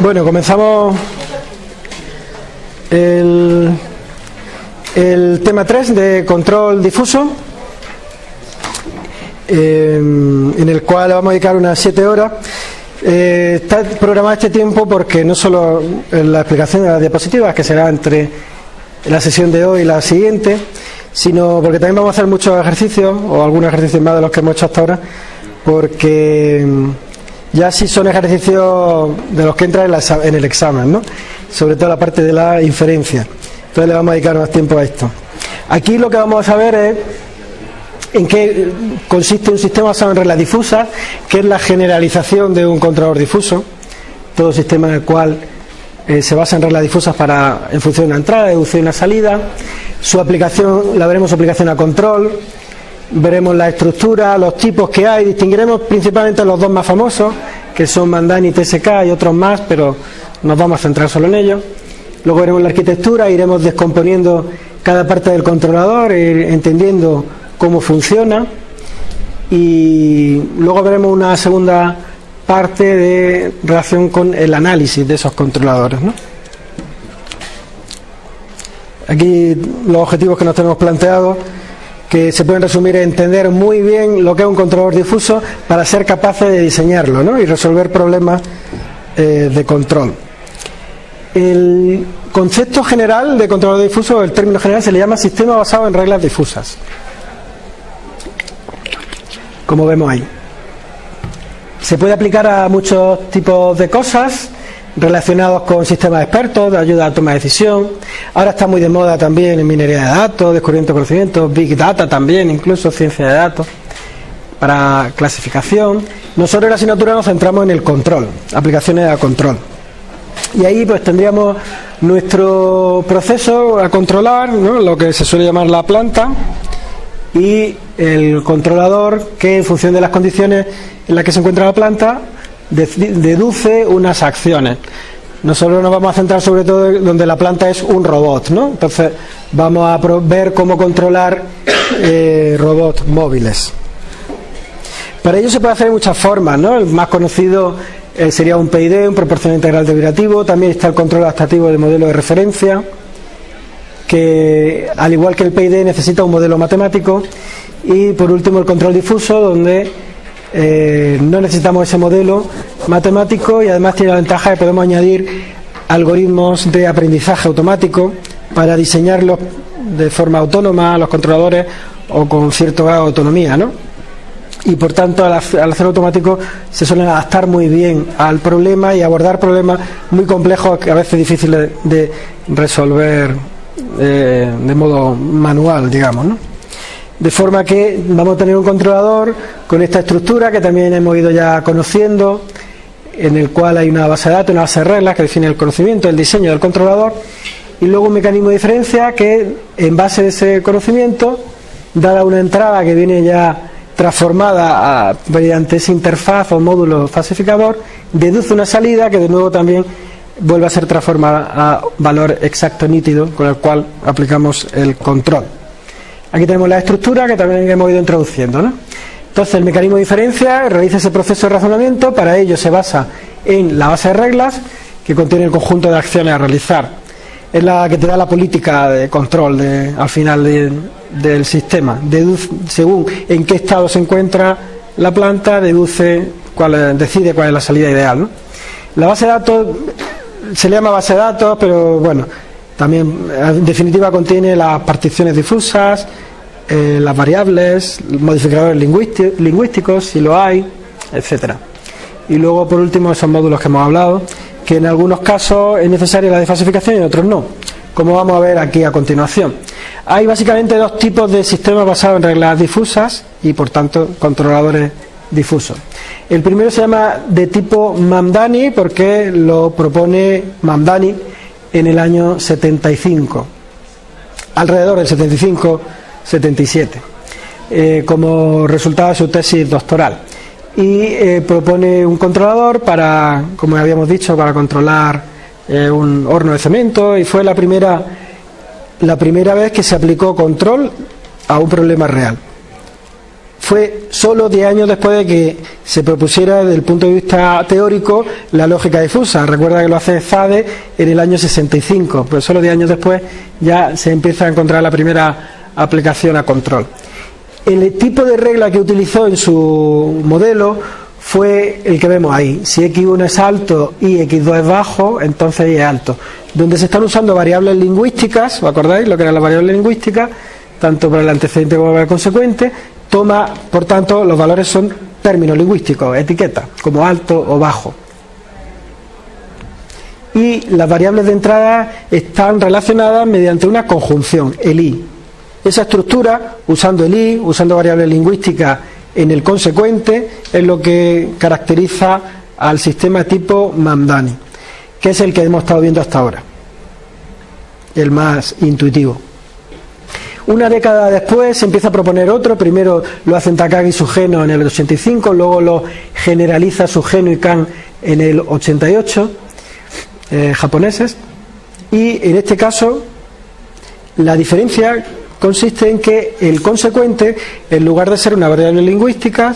Bueno, comenzamos el, el tema 3 de control difuso, eh, en el cual vamos a dedicar unas 7 horas. Eh, está programado este tiempo porque no solo la explicación de las diapositivas, que será entre la sesión de hoy y la siguiente, sino porque también vamos a hacer muchos ejercicios, o algunos ejercicios más de los que hemos hecho hasta ahora, porque ya sí son ejercicios de los que entran en, el examen, ¿no? Sobre todo la parte de la inferencia. Entonces le vamos a dedicar más tiempo a esto. Aquí lo que vamos a saber es en qué consiste un sistema basado en reglas difusas, que es la generalización de un controlador difuso, todo sistema en el cual eh, se basa en reglas difusas para en función de una entrada, deducción y una salida. Su aplicación, la veremos su aplicación a control, veremos la estructura, los tipos que hay, distinguiremos principalmente los dos más famosos, que son Mandani y TSK y otros más, pero nos vamos a centrar solo en ellos. Luego veremos la arquitectura, iremos descomponiendo cada parte del controlador, entendiendo cómo funciona y luego veremos una segunda parte de relación con el análisis de esos controladores. Aquí los objetivos que nos tenemos planteados que se pueden resumir en entender muy bien lo que es un controlador difuso para ser capaces de diseñarlo y resolver problemas eh, de control. El concepto general de controlador difuso, el término general, se le llama sistema basado en reglas difusas. Como vemos ahí. Se puede aplicar a muchos tipos de cosas relacionados con sistemas expertos de ayuda a la toma de decisión. Ahora está muy de moda también en minería de datos, descubrimiento de conocimientos, big data también, incluso ciencia de datos para clasificación. Nosotros en la asignatura nos centramos en el control, aplicaciones a control. Y ahí pues tendríamos nuestro proceso a controlar, lo que se suele llamar la planta, y el controlador que en función de las condiciones en las que se encuentra la planta deduce unas acciones. Nosotros nos vamos a centrar sobre todo donde la planta es un robot, ¿no? Entonces vamos a ver cómo controlar eh, robots móviles. Para ello se puede hacer de muchas formas, ¿no? El más conocido eh, sería un PID, un proporcional integral derivativo. También está el control adaptativo de modelo de referencia, que al igual que el PID necesita un modelo matemático. Y por último el control difuso, donde eh, no necesitamos ese modelo matemático y además tiene la ventaja de podemos añadir algoritmos de aprendizaje automático para diseñarlos de forma autónoma a los controladores o con cierto grado de autonomía, ¿no? Y por tanto, al, hacer automático se suelen adaptar muy bien al problema y abordar problemas muy complejos que a veces difíciles de, resolver eh, de modo manual, digamos, ¿no? De forma que vamos a tener un controlador con esta estructura que también hemos ido ya conociendo, en el cual hay una base de datos, una base de reglas que define el conocimiento, el diseño del controlador, y luego un mecanismo de diferencia que en base a ese conocimiento, dada una entrada que viene ya transformada mediante esa interfaz o módulo falsificador, deduce una salida que de nuevo también vuelve a ser transformada a valor exacto nítido con el cual aplicamos el control. Aquí tenemos la estructura que también hemos ido introduciendo. ¿no? Entonces, el mecanismo de diferencia realiza ese proceso de razonamiento. Para ello se basa en la base de reglas que contiene el conjunto de acciones a realizar. Es la que te da la política de control al final del sistema. según en qué estado se encuentra la planta, deduce decide cuál es la salida ideal. La base de datos se llama base de datos, pero bueno, también, en definitiva, contiene las particiones difusas, eh, las variables, modificadores lingüísticos, si lo hay, etcétera. Y luego, por último, esos módulos que hemos hablado, que en algunos casos es necesaria la desfasificación y en otros no, como vamos a ver aquí a continuación. Hay básicamente dos tipos de sistemas basados en reglas difusas y, por tanto, controladores difusos. El primero se llama de tipo Mamdani porque lo propone Mamdani en el año 75, alrededor del 75-77, eh, como resultado de su tesis doctoral. Y eh, propone un controlador para, como habíamos dicho, para controlar eh, un horno de cemento y fue la primera, la primera vez que se aplicó control a un problema real. fue solo 10 años después de que se propusiera desde el punto de vista teórico la lógica difusa. Recuerda que lo hace Zade en el año 65, pues solo 10 años después ya se empieza a encontrar la primera aplicación a control. El tipo de regla que utilizó en su modelo fue el que vemos ahí. Si x1 es alto y x2 es bajo, entonces y es alto. Donde se están usando variables lingüísticas, ¿os acordáis lo que era la variable lingüística? Tanto para el antecedente como para el consecuente, toma, por tanto, los valores son términos lingüísticos, etiquetas, como alto o bajo. Y las variables de entrada están relacionadas mediante una conjunción, el i. Esa estructura, usando el i, usando variables lingüísticas en el consecuente, es lo que caracteriza al sistema tipo Mamdani, que es el que hemos estado viendo hasta ahora, el más intuitivo. Una década después se empieza a proponer otro, primero lo hacen Takagi y Sugeno en el 85, luego lo generaliza Sugeno y Kan en el 88, eh, japoneses, y en este caso la diferencia consiste en que el consecuente, en lugar de ser una variable lingüística,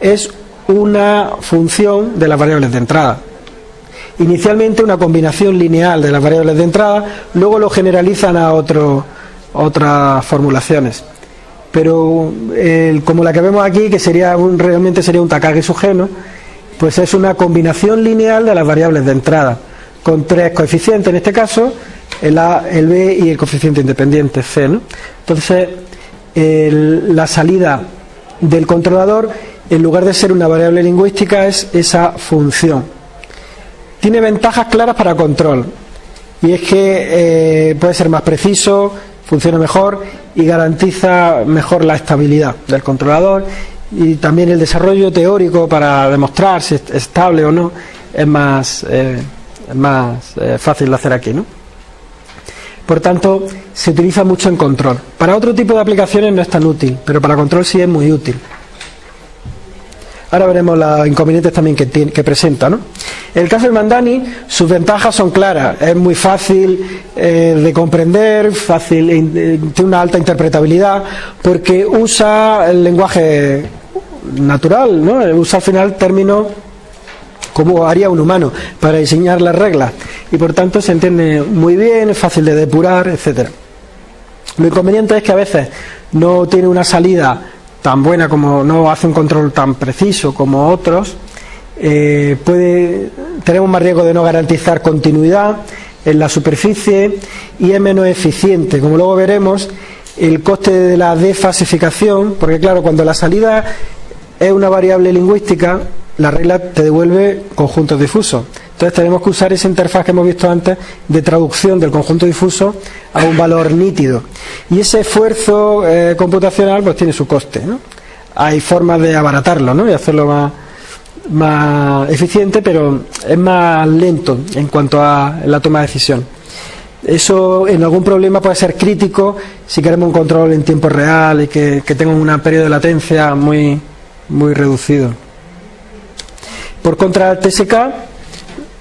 es una función de las variables de entrada. Inicialmente una combinación lineal de las variables de entrada, luego lo generalizan a otras formulaciones. Pero como la que vemos aquí, que sería un, realmente sería un Takagi sugeno, pues es una combinación lineal de las variables de entrada, con tres coeficientes en este caso, el A, el B y el coeficiente independiente C. Entonces, la salida del controlador, en lugar de ser una variable lingüística, es esa función. Tiene ventajas claras para control, y es que eh, puede ser más preciso, funciona mejor y garantiza mejor la estabilidad del controlador y también el desarrollo teórico para demostrar si es estable o no es más, eh, más eh, fácil de hacer aquí, ¿no? Por tanto, se utiliza mucho en control. Para otro tipo de aplicaciones no es tan útil, pero para control sí es muy útil. Ahora veremos los inconvenientes también que, presenta. ¿no? El caso del Mandani, sus ventajas son claras. Es muy fácil eh, de comprender, fácil, eh, tiene una alta interpretabilidad, porque usa el lenguaje natural, ¿no? usa al final términos como haría un humano para diseñar las reglas y por tanto se entiende muy bien, es fácil de depurar, etcétera. Lo inconveniente es que a veces no tiene una salida tan buena como no hace un control tan preciso como otros, eh, puede tenemos más riesgo de no garantizar continuidad en la superficie y es menos eficiente. Como luego veremos, el coste de la defasificación, porque claro, cuando la salida es una variable lingüística, la regla te devuelve conjuntos difusos. Entonces tenemos que usar esa interfaz que hemos visto antes de traducción del conjunto difuso a un valor nítido. Y ese esfuerzo eh, computacional pues tiene su coste. Hay formas de abaratarlo ¿no? y hacerlo más, más eficiente, pero es más lento en cuanto a la toma de decisión. Eso en algún problema puede ser crítico si queremos un control en tiempo real y que, que tenga un periodo de latencia muy, muy reducido. Por contra, el TSK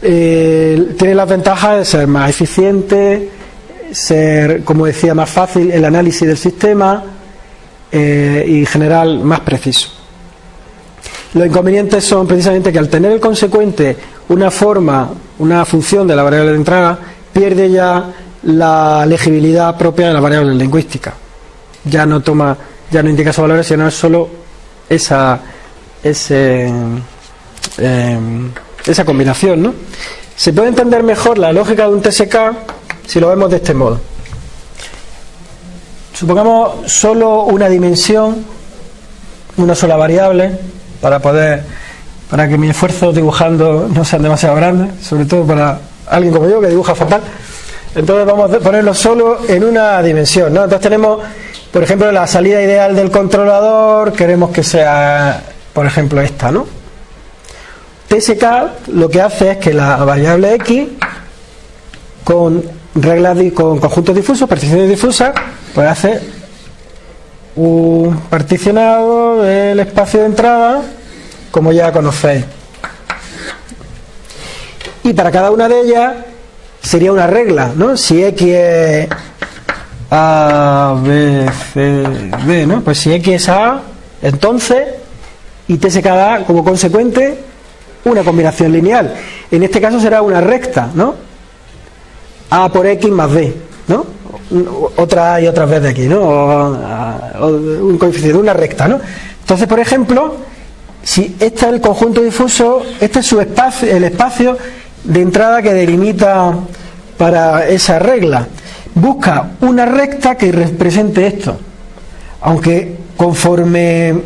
eh, tiene las ventajas de ser más eficiente, ser, como decía, más fácil el análisis del sistema eh, y en general más preciso. Los inconvenientes son precisamente que al tener el consecuente una forma, una función de la variable de entrada, pierde ya la legibilidad propia de la variable lingüística. Ya no toma, ya no indica esos valores, sino es solo esa, ese, Em, esa combinación, ¿no? Se puede entender mejor la lógica de un TSK si lo vemos de este modo. Supongamos solo una dimensión, una sola variable, para poder, para que mi esfuerzo dibujando no sean demasiado grandes, sobre todo para alguien como yo que dibuja fatal. Entonces vamos a ponerlo solo en una dimensión, ¿no? Entonces tenemos, por ejemplo, la salida ideal del controlador, queremos que sea, por ejemplo, esta, ¿no? TSK lo que hace es que la variable x con reglas con conjuntos difusos, particiones difusas, pues hace un particionado del espacio de entrada como ya conocéis. Y para cada una de ellas sería una regla, ¿no? Si x es A, B, C, D, ¿no? Pues si x es A, Entonces, y TSK da como consecuente una combinación lineal. En este caso será una recta, ¿no? A por X más B, ¿no? Otra A y otra vez de aquí, ¿no? O, un coeficiente, una recta, ¿no? Entonces, por ejemplo, si este es el conjunto difuso, este es su espacio, el espacio de entrada que delimita para esa regla. Busca una recta que represente esto. Aunque conforme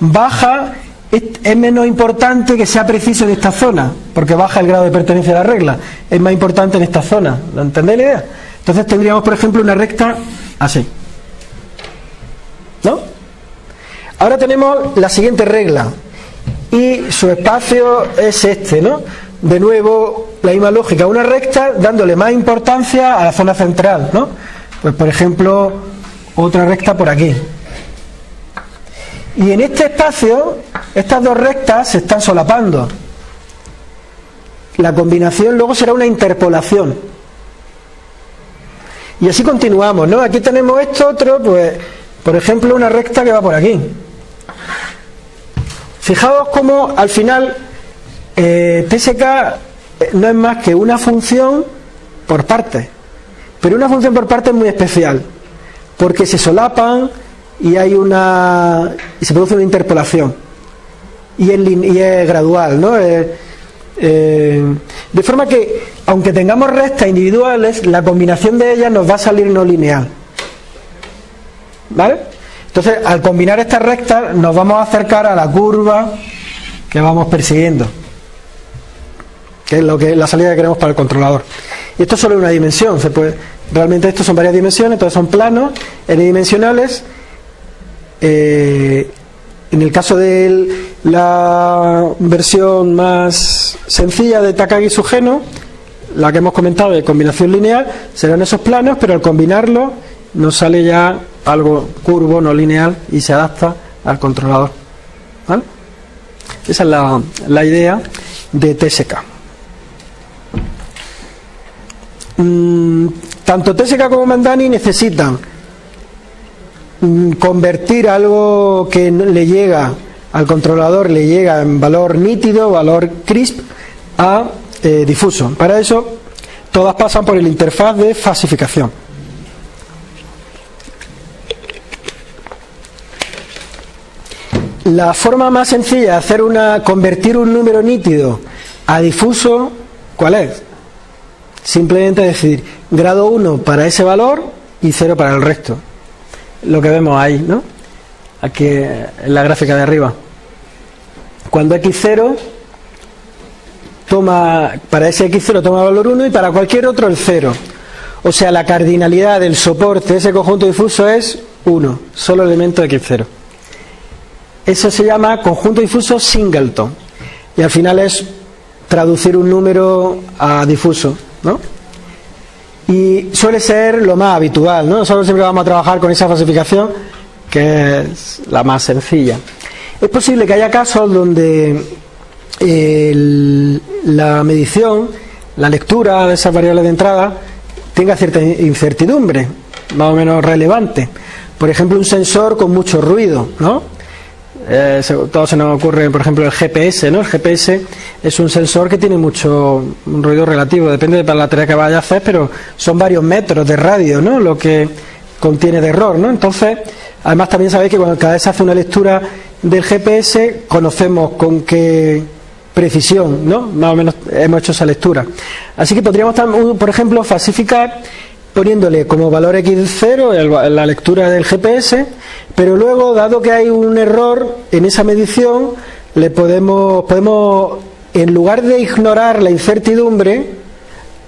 baja es menos importante que sea preciso en esta zona, porque baja el grado de pertenencia a la regla. Es más importante en esta zona. ¿Lo entendéis la idea? Entonces tendríamos, por ejemplo, una recta así. ¿No? Ahora tenemos la siguiente regla. Y su espacio es este, ¿no? De nuevo, la misma lógica. Una recta dándole más importancia a la zona central, ¿no? Pues, por ejemplo, otra recta por aquí. Y en este espacio, estas dos rectas se están solapando. La combinación luego será una interpolación. Y así continuamos, ¿no? Aquí tenemos esto otro, pues, por ejemplo, una recta que va por aquí. Fijaos cómo al final eh, TSK eh, no es más que una función por parte. Pero una función por parte es muy especial, porque se solapan, y hay una y se produce una interpolación y es, y es gradual ¿no? Eh, eh, de forma que aunque tengamos restas individuales la combinación de ellas nos va a salir no lineal ¿vale? entonces al combinar estas rectas nos vamos a acercar a la curva que vamos persiguiendo que es lo que la salida que queremos para el controlador y esto es solo una dimensión se puede realmente estos son varias dimensiones entonces son planos n-dimensionales eh, en el caso de la versión más sencilla de Takagi Sugeno, la que hemos comentado de combinación lineal, serán esos planos, pero al combinarlo nos sale ya algo curvo, no lineal, y se adapta al controlador. Esa es la, idea de TSK. Mm, tanto TSK como Mandani necesitan convertir algo que le llega al controlador, le llega en valor nítido, valor crisp, a eh, difuso. Para eso, todas pasan por el interfaz de fasificación. La forma más sencilla de hacer una, convertir un número nítido a difuso, ¿cuál es? Simplemente decir grado 1 para ese valor y 0 para el resto lo que vemos ahí, ¿no? Aquí en la gráfica de arriba. Cuando x0 toma, para ese x0 toma valor 1 y para cualquier otro el 0. O sea, la cardinalidad del soporte de ese conjunto difuso es 1, solo elemento de x0. Eso se llama conjunto difuso singleton. Y al final es traducir un número a difuso, ¿no? Y suele ser lo más habitual, ¿no? Nosotros siempre vamos a trabajar con esa falsificación que es la más sencilla. Es posible que haya casos donde la medición, la lectura de esas variables de entrada tenga cierta incertidumbre, más o menos relevante. Por ejemplo, un sensor con mucho ruido, ¿no? Eh, todo se nos ocurre, por ejemplo, el GPS, ¿no? El GPS es un sensor que tiene mucho ruido relativo, depende de la tarea que vaya a hacer, pero son varios metros de radio, ¿no? Lo que contiene de error, ¿no? Entonces, además también sabéis que cuando cada vez se hace una lectura del GPS, conocemos con qué precisión, ¿no? Más o menos hemos hecho esa lectura. Así que podríamos, por ejemplo, falsificar poniéndole como valor x0 la lectura del GPS, pero luego, dado que hay un error en esa medición, le podemos, podemos en lugar de ignorar la incertidumbre,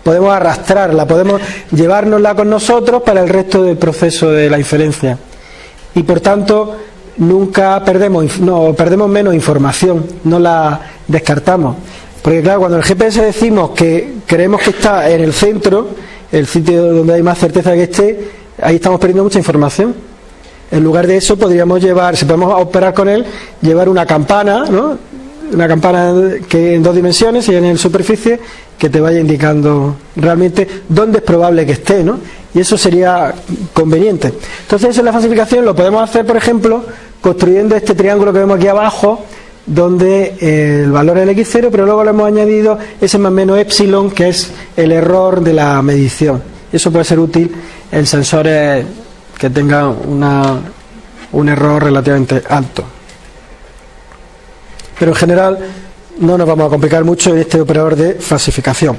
podemos arrastrarla, podemos llevárnosla con nosotros para el resto del proceso de la inferencia. Y por tanto, nunca perdemos, no, perdemos menos información, no la descartamos. Porque claro, cuando el GPS decimos que creemos que está en el centro, el sitio donde hay más certeza que esté, ahí estamos perdiendo mucha información. En lugar de eso podríamos llevar, si podemos operar con él, llevar una campana, ¿no? una campana que en dos dimensiones y en el superficie que te vaya indicando realmente dónde es probable que esté, ¿no? Y eso sería conveniente. Entonces, eso en la falsificación lo podemos hacer, por ejemplo, construyendo este triángulo que vemos aquí abajo, donde eh, el valor es el x0, pero luego le hemos añadido ese más menos epsilon, que es el error de la medición. Eso puede ser útil en sensores que tengan una, un error relativamente alto. Pero en general no nos vamos a complicar mucho en este operador de falsificación.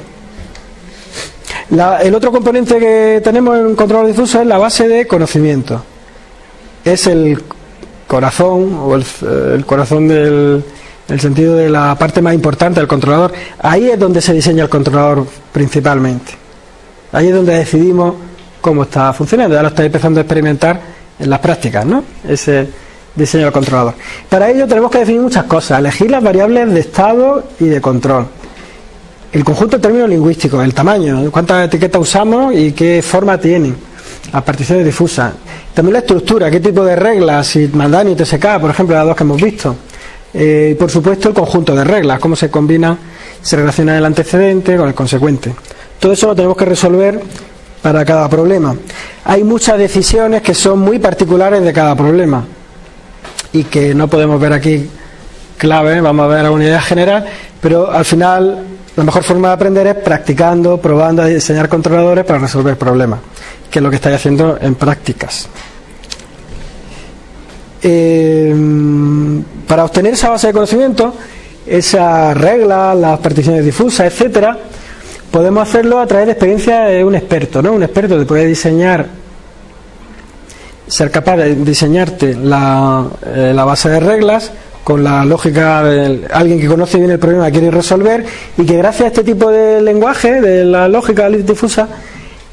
el otro componente que tenemos en control difuso es la base de conocimiento. Es el corazón o el, corazón del el sentido de la parte más importante del controlador. Ahí es donde se diseña el controlador principalmente. Ahí es donde decidimos cómo está funcionando. Ya lo estáis empezando a experimentar en las prácticas, ¿no? Ese diseño del controlador. Para ello tenemos que definir muchas cosas, elegir las variables de estado y de control. El conjunto de términos lingüísticos, el tamaño, cuántas etiquetas usamos y qué forma tienen, las particiones difusas. También la estructura, qué tipo de reglas, si Mandani y TSK, por ejemplo, las dos que hemos visto. Eh, y por supuesto el conjunto de reglas, cómo se combina, se relaciona el antecedente con el consecuente. Todo eso lo tenemos que resolver para cada problema. Hay muchas decisiones que son muy particulares de cada problema y que no podemos ver aquí clave, vamos a ver la unidad general, pero al final la mejor forma de aprender es practicando, probando diseñar controladores para resolver problemas, que es lo que estáis haciendo en prácticas. Eh, para obtener esa base de conocimiento, esa regla, las particiones difusas, etcétera, podemos hacerlo a través de experiencia de un experto, ¿no? Un experto que puede diseñar, ser capaz de diseñarte la, eh, la base de reglas con la lógica de alguien que conoce bien el problema quiere resolver y que gracias a este tipo de lenguaje, de la lógica difusa,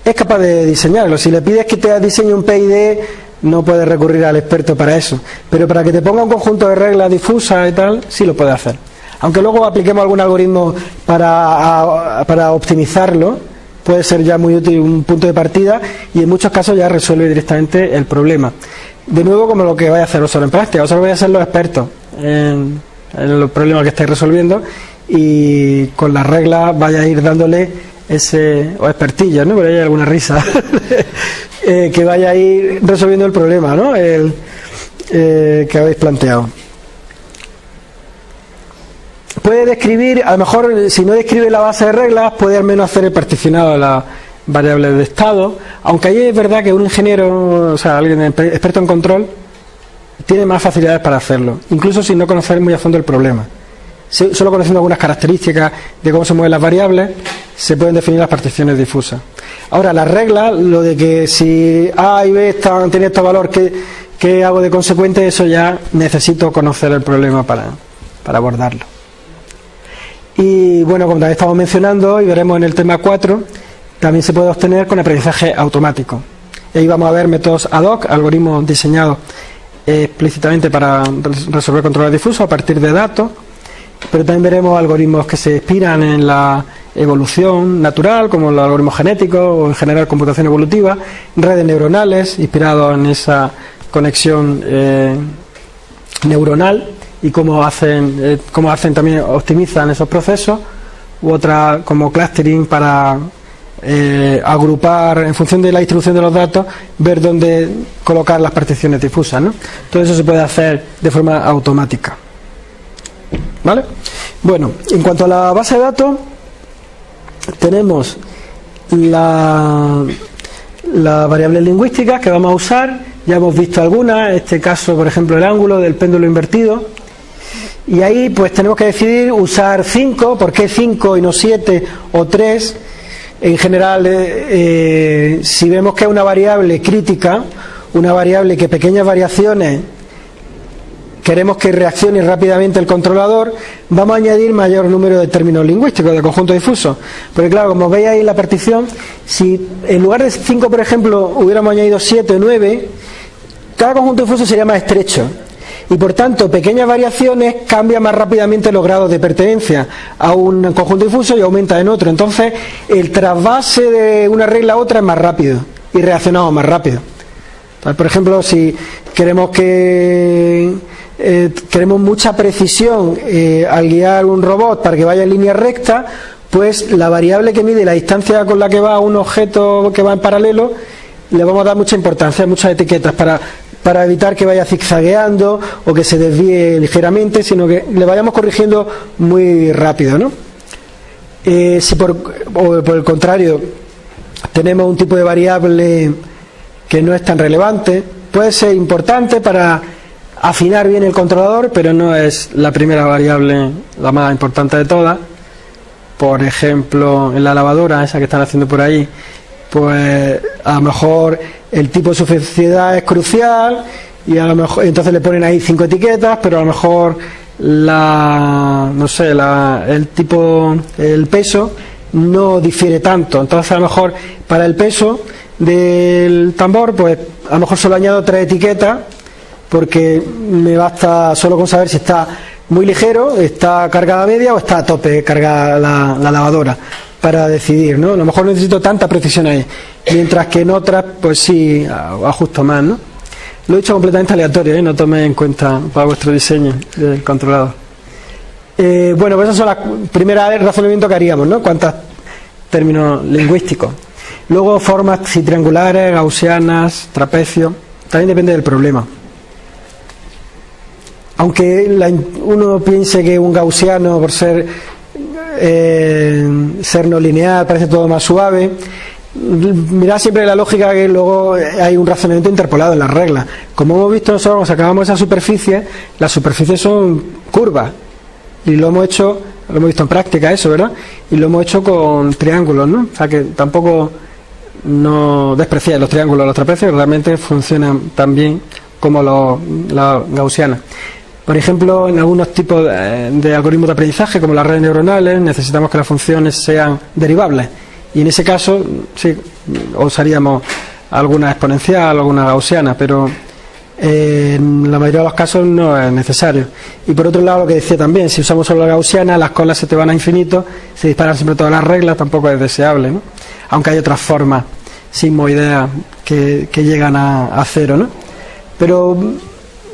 es capaz de diseñarlo. Si le pides que te diseñe un PID, no puedes recurrir al experto para eso. Pero para que te ponga un conjunto de reglas difusas y tal, sí lo puede hacer. Aunque luego apliquemos algún algoritmo para, para optimizarlo, puede ser ya muy útil un punto de partida y en muchos casos ya resuelve directamente el problema. De nuevo, como lo que vais a hacer vosotros en práctica, vosotros vais a ser los expertos en, los problemas que estáis resolviendo y con las reglas vaya a ir dándole ese, o expertillo, ¿no? Por ahí alguna risa, eh, que vaya a ir resolviendo el problema, ¿no? El, eh, que habéis planteado puede describir, a lo mejor si no describe la base de reglas, puede al menos hacer el particionado las variables de estado, aunque ahí es verdad que un ingeniero, o sea, alguien experto en control, tiene más facilidades para hacerlo, incluso sin no conocer muy a fondo el problema. Solo conociendo algunas características de cómo se mueven las variables, se pueden definir las particiones difusas. Ahora, las reglas, lo de que si A y B están, tienen este valor, ¿qué, ¿qué, hago de consecuente? Eso ya necesito conocer el problema para, para abordarlo. Y bueno, como también estamos mencionando y veremos en el tema 4, también se puede obtener con aprendizaje automático. Ahí vamos a ver métodos ad hoc, algoritmos diseñados explícitamente para resolver controles difusos a partir de datos, pero también veremos algoritmos que se inspiran en la evolución natural, como los algoritmos genéticos o en general computación evolutiva, redes neuronales inspirados en esa conexión eh, neuronal y cómo hacen, eh, cómo hacen también, optimizan esos procesos, u otra como clustering para eh, agrupar en función de la distribución de los datos, ver dónde colocar las particiones difusas. ¿no? Todo eso se puede hacer de forma automática. ¿Vale? Bueno, en cuanto a la base de datos, tenemos la, las variables lingüísticas que vamos a usar. Ya hemos visto algunas, en este caso, por ejemplo, el ángulo del péndulo invertido y ahí pues tenemos que decidir usar 5, ¿por qué 5 y no 7 o 3? En general, eh, eh, si vemos que es una variable crítica, una variable que pequeñas variaciones queremos que reaccione rápidamente el controlador, vamos a añadir mayor número de términos lingüísticos, de conjunto difuso. Porque claro, como veis ahí en la partición, si en lugar de 5, por ejemplo, hubiéramos añadido 7 o 9, cada conjunto difuso sería más estrecho y por tanto pequeñas variaciones cambian más rápidamente los grados de pertenencia a un conjunto difuso y aumenta en otro. Entonces el trasvase de una regla a otra es más rápido y reaccionamos más rápido. por ejemplo, si queremos que eh, queremos mucha precisión eh, al guiar un robot para que vaya en línea recta, pues la variable que mide la distancia con la que va un objeto que va en paralelo le vamos a dar mucha importancia, muchas etiquetas para para evitar que vaya zigzagueando o que se desvíe ligeramente, sino que le vayamos corrigiendo muy rápido. ¿no? Eh, si por, por el contrario tenemos un tipo de variable que no es tan relevante, puede ser importante para afinar bien el controlador, pero no es la primera variable, la más importante de todas. Por ejemplo, en la lavadora, esa que están haciendo por ahí, pues a lo mejor el tipo de suficiencia es crucial y a lo mejor entonces le ponen ahí cinco etiquetas, pero a lo mejor la no sé, la, el tipo el peso no difiere tanto. Entonces a lo mejor para el peso del tambor, pues a lo mejor solo añado tres etiquetas porque me basta solo con saber si está muy ligero, está cargada media o está a tope cargada la, lavadora para decidir, ¿no? A lo mejor necesito tanta precisión ahí, mientras que en otras, pues sí, ajusto más, ¿no? Lo he hecho completamente aleatorio, ¿eh? no tome en cuenta para vuestro diseño del controlador. Eh, bueno, pues esas son las primeras razonamientos que haríamos, ¿no? Cuántos términos lingüísticos. Luego formas si triangulares, gaussianas, trapecios, también depende del problema aunque uno piense que un gaussiano, por ser, eh, ser no lineal, parece todo más suave, mira siempre la lógica que luego hay un razonamiento interpolado en las reglas. Como hemos visto nosotros, cuando sacábamos esa superficie, las superficies son curvas. Y lo hemos hecho, lo hemos visto en práctica eso, ¿verdad? Y lo hemos hecho con triángulos, ¿no? O sea que tampoco no despreciáis los triángulos, los trapecios, realmente funcionan tan bien como los, las gaussianas. Por ejemplo, en algunos tipos de, algoritmos de aprendizaje, como las redes neuronales, necesitamos que las funciones sean derivables. Y en ese caso, sí, usaríamos alguna exponencial, alguna gaussiana, pero eh, en la mayoría de los casos no es necesario. Y por otro lado, lo que decía también, si usamos solo la gaussiana, las colas se te van a infinito, se disparan siempre todas las reglas, tampoco es deseable, ¿no? Aunque hay otras formas sismoideas que, que llegan a, a cero, ¿no? Pero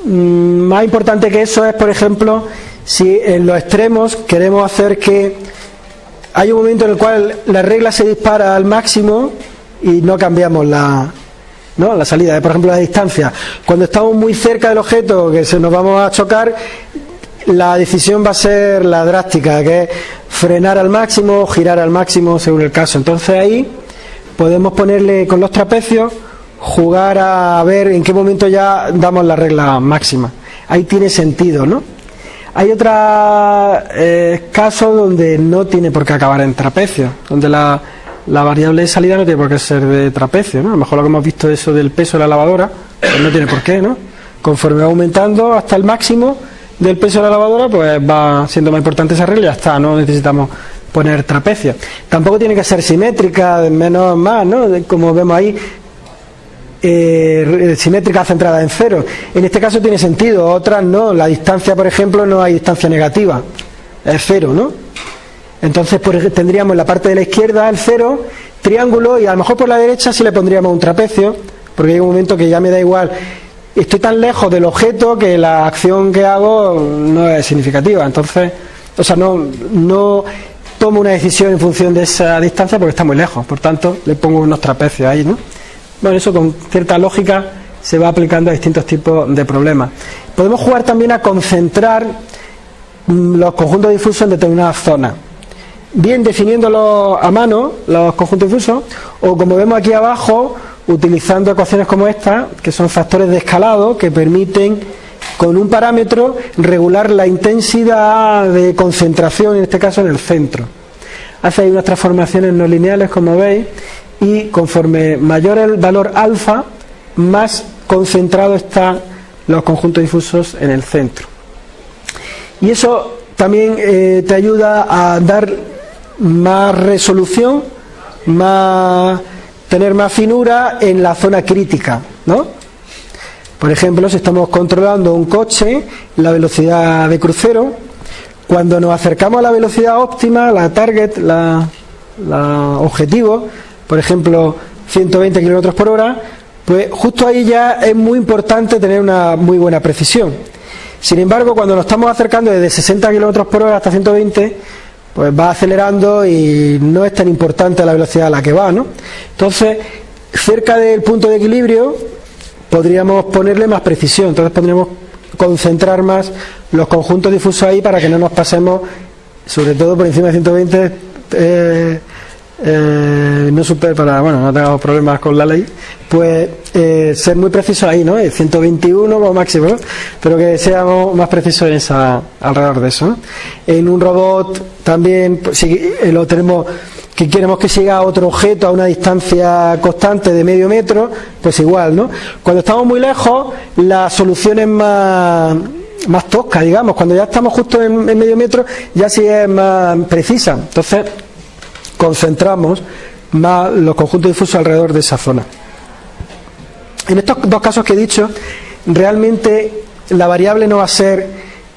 más importante que eso es, por ejemplo, si en los extremos queremos hacer que hay un momento en el cual la regla se dispara al máximo y no cambiamos la, ¿no? la salida, por ejemplo la distancia. Cuando estamos muy cerca del objeto que se nos vamos a chocar, la decisión va a ser la drástica, que es frenar al máximo girar al máximo según el caso. Entonces ahí podemos ponerle con los trapecios jugar a ver en qué momento ya damos la regla máxima. Ahí tiene sentido, ¿no? Hay otros eh, casos donde no tiene por qué acabar en trapecio, donde la, variable de salida no tiene por qué ser de trapecio, ¿no? A lo mejor lo que hemos visto eso del peso de la lavadora, pues no tiene por qué, ¿no? Conforme va aumentando hasta el máximo del peso de la lavadora, pues va siendo más importante esa regla y ya está, no necesitamos poner trapecio. Tampoco tiene que ser simétrica, menos más, ¿no? Como vemos ahí, eh, simétrica centrada en cero. En este caso tiene sentido, otras no. La distancia, por ejemplo, no hay distancia negativa, es cero, ¿no? Entonces tendríamos en la parte de la izquierda el cero, triángulo, y a lo mejor por la derecha sí le pondríamos un trapecio, porque hay un momento que ya me da igual. Estoy tan lejos del objeto que la acción que hago no es significativa. Entonces, o sea, no, no tomo una decisión en función de esa distancia porque está muy lejos. Por tanto, le pongo unos trapecios ahí, ¿no? Bueno, eso con cierta lógica se va aplicando a distintos tipos de problemas. Podemos jugar también a concentrar mm, los conjuntos difusos en determinadas zonas. Bien definiéndolos a mano, los conjuntos difusos, o como vemos aquí abajo, utilizando ecuaciones como esta, que son factores de escalado que permiten con un parámetro regular la intensidad de concentración, en este caso en el centro. Hace unas transformaciones no lineales, como veis, y conforme mayor el valor alfa, más concentrado están los conjuntos difusos en el centro. Y eso también eh, te ayuda a dar más resolución, más, tener más finura en la zona crítica, ¿no? Por ejemplo, si estamos controlando un coche, la velocidad de crucero, cuando nos acercamos a la velocidad óptima, la target, la, la objetivo, por ejemplo, 120 kilómetros por hora, pues justo ahí ya es muy importante tener una muy buena precisión. Sin embargo, cuando nos estamos acercando desde 60 kilómetros por hora hasta 120, pues va acelerando y no es tan importante la velocidad a la que va, ¿no? Entonces, cerca del punto de equilibrio, podríamos ponerle más precisión, entonces podríamos concentrar más los conjuntos difusos ahí para que no nos pasemos, sobre todo por encima de 120, eh, eh, no super para, bueno, no tengamos problemas con la ley, pues eh, ser muy precisos ahí, ¿no? 121 como máximo, pero que seamos más precisos en esa, alrededor de eso. En un robot también, pues, si eh, lo tenemos que queremos que siga otro objeto a una distancia constante de medio metro, pues igual, ¿no? Cuando estamos muy lejos, la solución es más, más tosca, digamos. Cuando ya estamos justo en, en medio metro, ya sí es más precisa. Entonces, concentramos más los conjuntos difusos alrededor de esa zona. En estos dos casos que he dicho, realmente la variable no va a ser,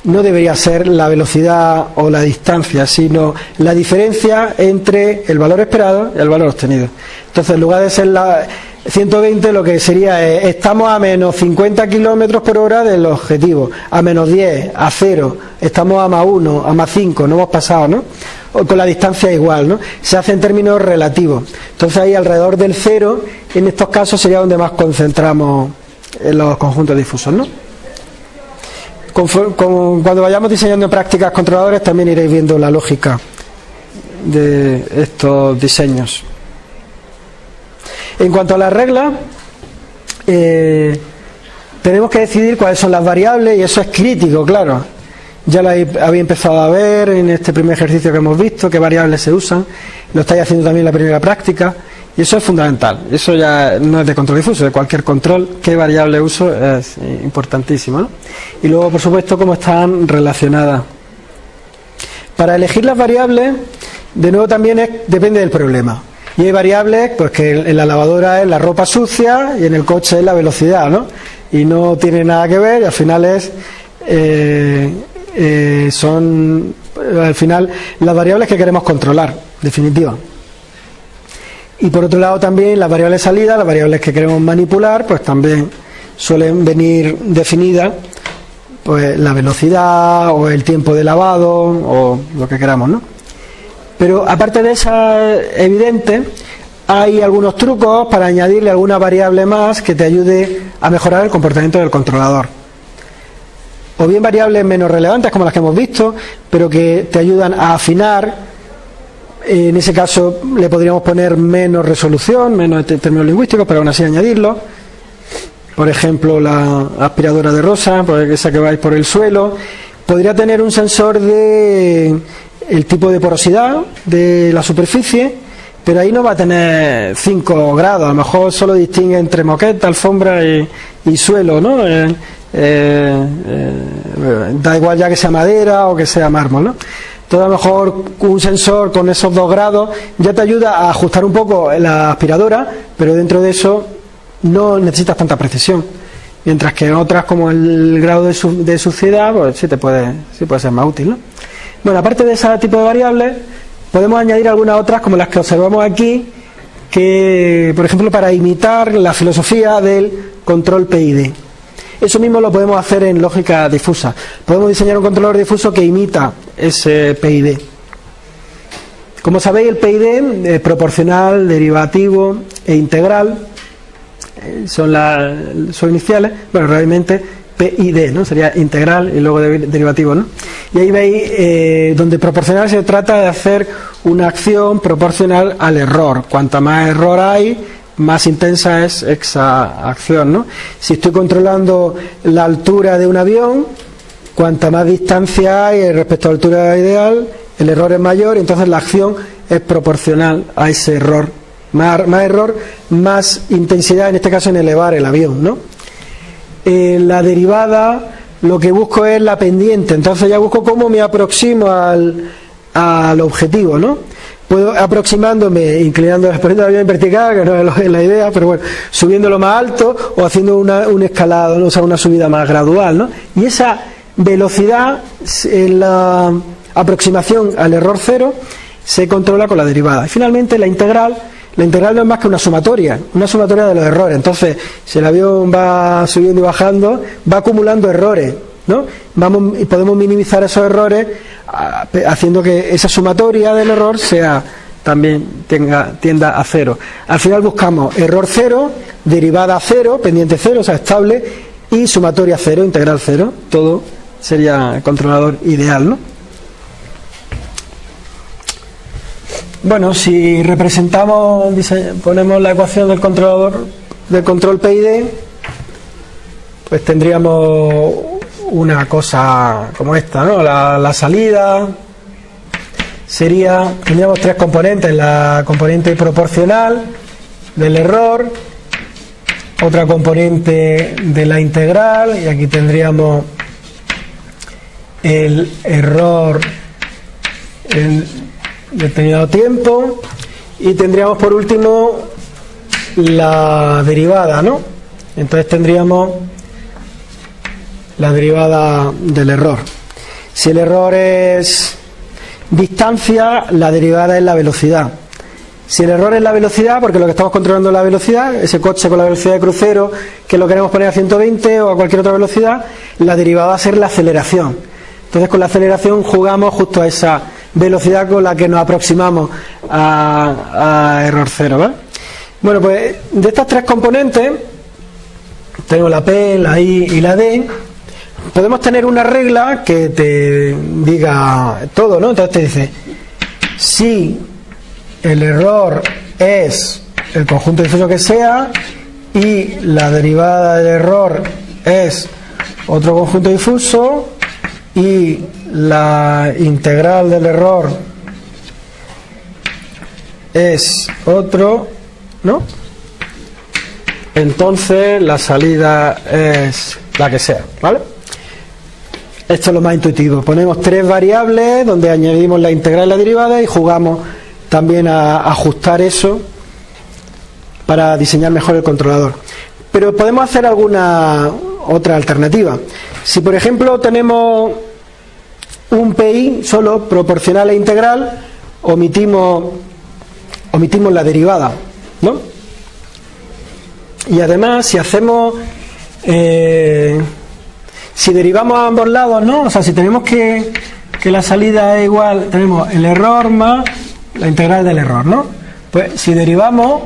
no debería ser la velocidad o la distancia, sino la diferencia entre el valor esperado y el valor obtenido. Entonces, en lugar de ser la 120, lo que sería es, estamos a menos 50 kilómetros por hora del objetivo, a menos 10, a 0, estamos a más 1, a más 5, no hemos pasado, ¿no? Con la distancia igual, ¿no? Se hace en términos relativos. Entonces ahí alrededor del cero, en estos casos sería donde más concentramos en los conjuntos difusos, ¿no? cuando vayamos diseñando prácticas controladores también iréis viendo la lógica de estos diseños. En cuanto a las reglas, eh, tenemos que decidir cuáles son las variables y eso es crítico, claro ya lo había empezado a ver en este primer ejercicio que hemos visto, qué variables se usan, lo estáis haciendo también en la primera práctica, y eso es fundamental. Eso ya no es de control difuso, de cualquier control, qué variable uso es importantísimo. Y luego, por supuesto, cómo están relacionadas. Para elegir las variables, de nuevo también es, depende del problema. Y hay variables, pues que en la lavadora es la ropa sucia y en el coche es la velocidad, ¿no? Y no tiene nada que ver y al final es eh, eh, son al final las variables que queremos controlar, definitiva. Y por otro lado también las variables salida, las variables que queremos manipular, pues también suelen venir definidas pues la velocidad o el tiempo de lavado o lo que queramos, ¿no? Pero aparte de esa evidente, hay algunos trucos para añadirle alguna variable más que te ayude a mejorar el comportamiento del controlador o bien variables menos relevantes como las que hemos visto, pero que te ayudan a afinar. En ese caso le podríamos poner menos resolución, menos términos lingüísticos, pero aún así añadirlo. Por ejemplo, la aspiradora de rosa, pues esa que vais por el suelo, podría tener un sensor de el tipo de porosidad de la superficie, pero ahí no va a tener 5 grados, a lo mejor solo distingue entre moqueta, alfombra y, y suelo, ¿no? Eh, eh, eh, da igual ya que sea madera o que sea mármol, ¿no? Todo a lo mejor un sensor con esos dos grados ya te ayuda a ajustar un poco la aspiradora, pero dentro de eso no necesitas tanta precisión. Mientras que en otras, como el grado de, suciedad, pues sí, te puede, sí puede ser más útil. ¿no? Bueno, aparte de ese tipo de variables, podemos añadir algunas otras, como las que observamos aquí, que, por ejemplo, para imitar la filosofía del control PID. Eso mismo lo podemos hacer en lógica difusa. Podemos diseñar un controlador difuso que imita ese PID. Como sabéis, el PID es proporcional, derivativo e integral eh, son las iniciales, bueno, realmente PID, ¿no? Sería integral y luego derivativo, ¿no? Y ahí veis eh, donde proporcional se trata de hacer una acción proporcional al error. Cuanta más error hay, más intensa es esa acción. ¿no? Si estoy controlando la altura de un avión, cuanta más distancia hay respecto a la altura ideal, el error es mayor, entonces la acción es proporcional a ese error. Más, error, más intensidad, en este caso en elevar el avión. ¿no? En la derivada lo que busco es la pendiente, entonces ya busco cómo me aproximo al, al objetivo. ¿no? Puedo aproximándome, inclinando la espalda bien vertical, que no es la idea, pero bueno, subiéndolo más alto o haciendo una, un escalado, ¿no? o sea, una subida más gradual, ¿no? Y esa velocidad en la aproximación al error cero se controla con la derivada. Y finalmente la integral, la integral no es más que una sumatoria, una sumatoria de los errores. Entonces, si el avión va subiendo y bajando, va acumulando errores, ¿no? Vamos, y podemos minimizar esos errores haciendo que esa sumatoria del error sea también tenga, tienda a cero. Al final buscamos error cero, derivada cero, pendiente cero, o sea, estable, y sumatoria cero, integral cero. Todo sería controlador ideal, ¿no? Bueno, si representamos, ponemos la ecuación del controlador del control PID, pues tendríamos una cosa como esta, ¿no? La, salida sería, tendríamos tres componentes, la componente proporcional del error, otra componente de la integral, y aquí tendríamos el error en determinado tiempo, y tendríamos por último la derivada, ¿no? Entonces tendríamos la derivada del error. Si el error es distancia, la derivada es la velocidad. Si el error es la velocidad, porque lo que estamos controlando es la velocidad, ese coche con la velocidad de crucero que lo queremos poner a 120 o a cualquier otra velocidad, la derivada va a ser la aceleración. Entonces con la aceleración jugamos justo a esa velocidad con la que nos aproximamos a, error cero. Bueno, pues de estas tres componentes, tengo la P, la I y la D, podemos tener una regla que te diga todo, ¿no? Entonces te dice, si el error es el conjunto difuso que sea y la derivada del error es otro conjunto difuso y la integral del error es otro, ¿no? Entonces la salida es la que sea, ¿vale? Esto es lo más intuitivo. Ponemos tres variables donde añadimos la integral y la derivada y jugamos también a ajustar eso para diseñar mejor el controlador. Pero podemos hacer alguna otra alternativa. Si por ejemplo tenemos un PI solo proporcional e integral, omitimos, omitimos la derivada. ¿no? Y además, si hacemos eh, si derivamos a ambos lados, ¿no? O sea, si tenemos que, que la salida es igual, tenemos el error más la integral del error, ¿no? Pues si derivamos,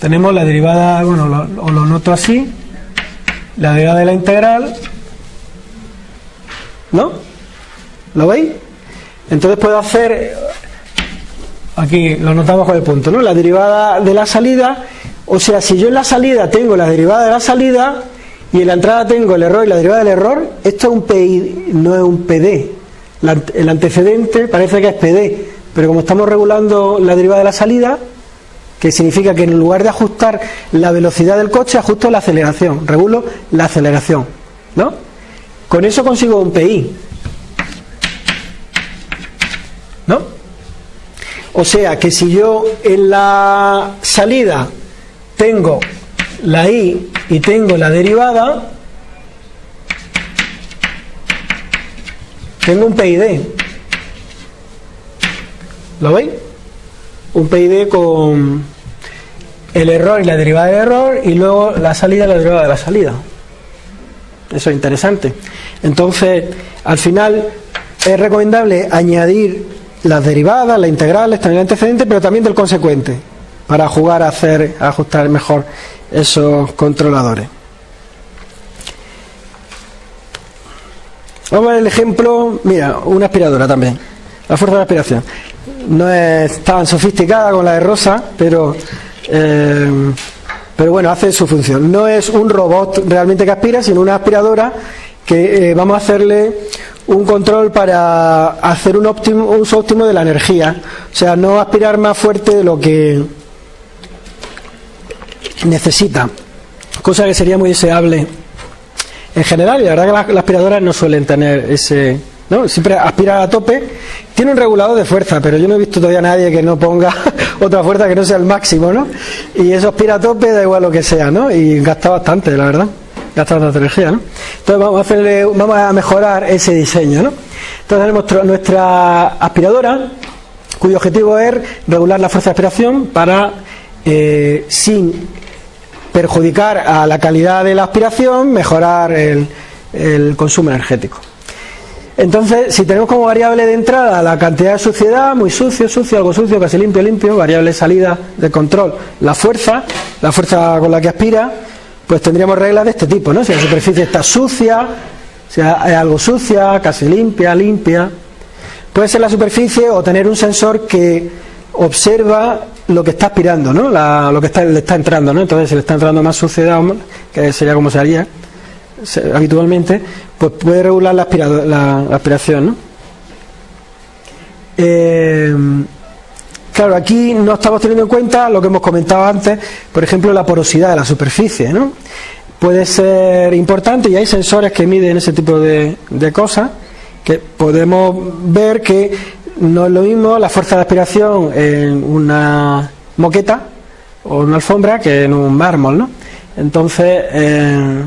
tenemos la derivada, bueno, lo, lo noto así, la derivada de la integral, ¿no? ¿Lo veis? Entonces puedo hacer, aquí lo notamos con el punto, ¿no? La derivada de la salida, o sea, si yo en la salida tengo la derivada de la salida, y en la entrada tengo el error y la derivada del error, esto es un PI, no es un PD. el antecedente parece que es PD, pero como estamos regulando la derivada de la salida, que significa que en lugar de ajustar la velocidad del coche, ajusto la aceleración, regulo la aceleración. ¿No? Con eso consigo un PI. ¿No? O sea que si yo en la salida tengo la i y tengo la derivada, tengo un PID. ¿Lo veis? Un PID con el error y la derivada del error y luego la salida y la derivada de la salida. Eso es interesante. Entonces, al final es recomendable añadir las derivadas, las integrales, también el antecedente, pero también del consecuente, para jugar a hacer, a ajustar mejor esos controladores. Vamos a ver el ejemplo, mira, una aspiradora también, la fuerza de aspiración. No es tan sofisticada como la de Rosa, pero, eh, pero bueno, hace su función. No es un robot realmente que aspira, sino una aspiradora que eh, vamos a hacerle un control para hacer un, óptimo, un uso óptimo de la energía. O sea, no aspirar más fuerte de lo que necesita, cosa que sería muy deseable en general, y la verdad que las, aspiradoras no suelen tener ese, ¿no? Siempre aspira a tope, tiene un regulador de fuerza, pero yo no he visto todavía a nadie que no ponga otra fuerza que no sea el máximo, ¿no? Y eso aspira a tope, da igual lo que sea, ¿no? Y gasta bastante, la verdad, gasta bastante energía, ¿no? Entonces vamos a, hacerle, vamos a mejorar ese diseño, ¿no? Entonces tenemos nuestra aspiradora, cuyo objetivo es regular la fuerza de aspiración para, eh, sin perjudicar a la calidad de la aspiración, mejorar el, consumo energético. Entonces, si tenemos como variable de entrada la cantidad de suciedad, muy sucio, sucio, algo sucio, casi limpio, limpio, variable de salida de control, la fuerza, la fuerza con la que aspira, pues tendríamos reglas de este tipo, ¿no? Si la superficie está sucia, si hay algo sucia, casi limpia, limpia. Puede ser la superficie o tener un sensor que observa lo que está aspirando, ¿no? lo que está, le está entrando, ¿no? Entonces, si le está entrando más suciedad, que sería como se haría habitualmente, pues puede regular la, aspiración, ¿no? Eh, claro, aquí no estamos teniendo en cuenta lo que hemos comentado antes, por ejemplo, la porosidad de la superficie, ¿no? Puede ser importante y hay sensores que miden ese tipo de, de cosas que podemos ver que no es lo mismo la fuerza de aspiración en una moqueta o una alfombra que en un mármol, ¿no? Entonces, eh,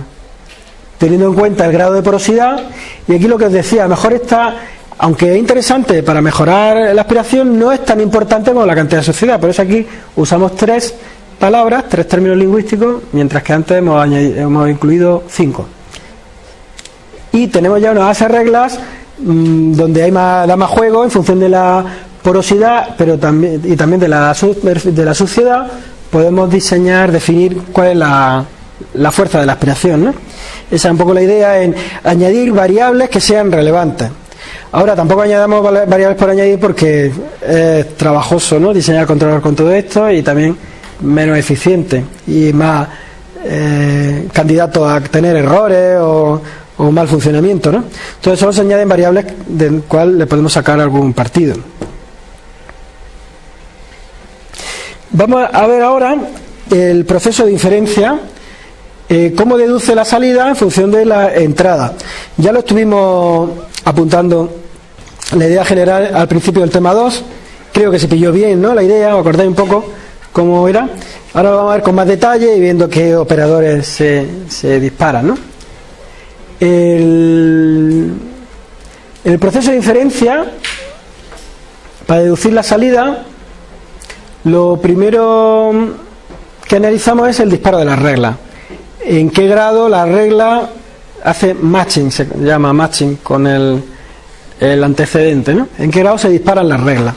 teniendo en cuenta el grado de porosidad, y aquí lo que os decía, mejor está, aunque es interesante para mejorar la aspiración, no es tan importante como la cantidad de suciedad. Por eso aquí usamos tres palabras, tres términos lingüísticos, mientras que antes hemos, hemos incluido cinco. Y tenemos ya unas reglas Mm, donde hay más, da más juego en función de la porosidad pero también, y también de la, de la suciedad, podemos diseñar, definir cuál es la, fuerza de la aspiración. Esa es un poco la idea en añadir variables que sean relevantes. Ahora tampoco añadamos variables por añadir porque es trabajoso ¿no? diseñar controlar con todo esto y también menos eficiente y más eh, candidato a tener errores o, o mal funcionamiento, ¿no? Entonces solo se añaden variables del cual le podemos sacar algún partido. Vamos a ver ahora el proceso de inferencia, eh, cómo deduce la salida en función de la entrada. Ya lo estuvimos apuntando la idea general al principio del tema 2, creo que se pilló bien ¿no? la idea, os acordáis un poco cómo era. Ahora lo vamos a ver con más detalle y viendo qué operadores se, se disparan. ¿no? El, proceso de inferencia, para deducir la salida, lo primero que analizamos es el disparo de la regla. En qué grado la regla hace matching, se llama matching con el, el antecedente, ¿no? En qué grado se disparan las reglas.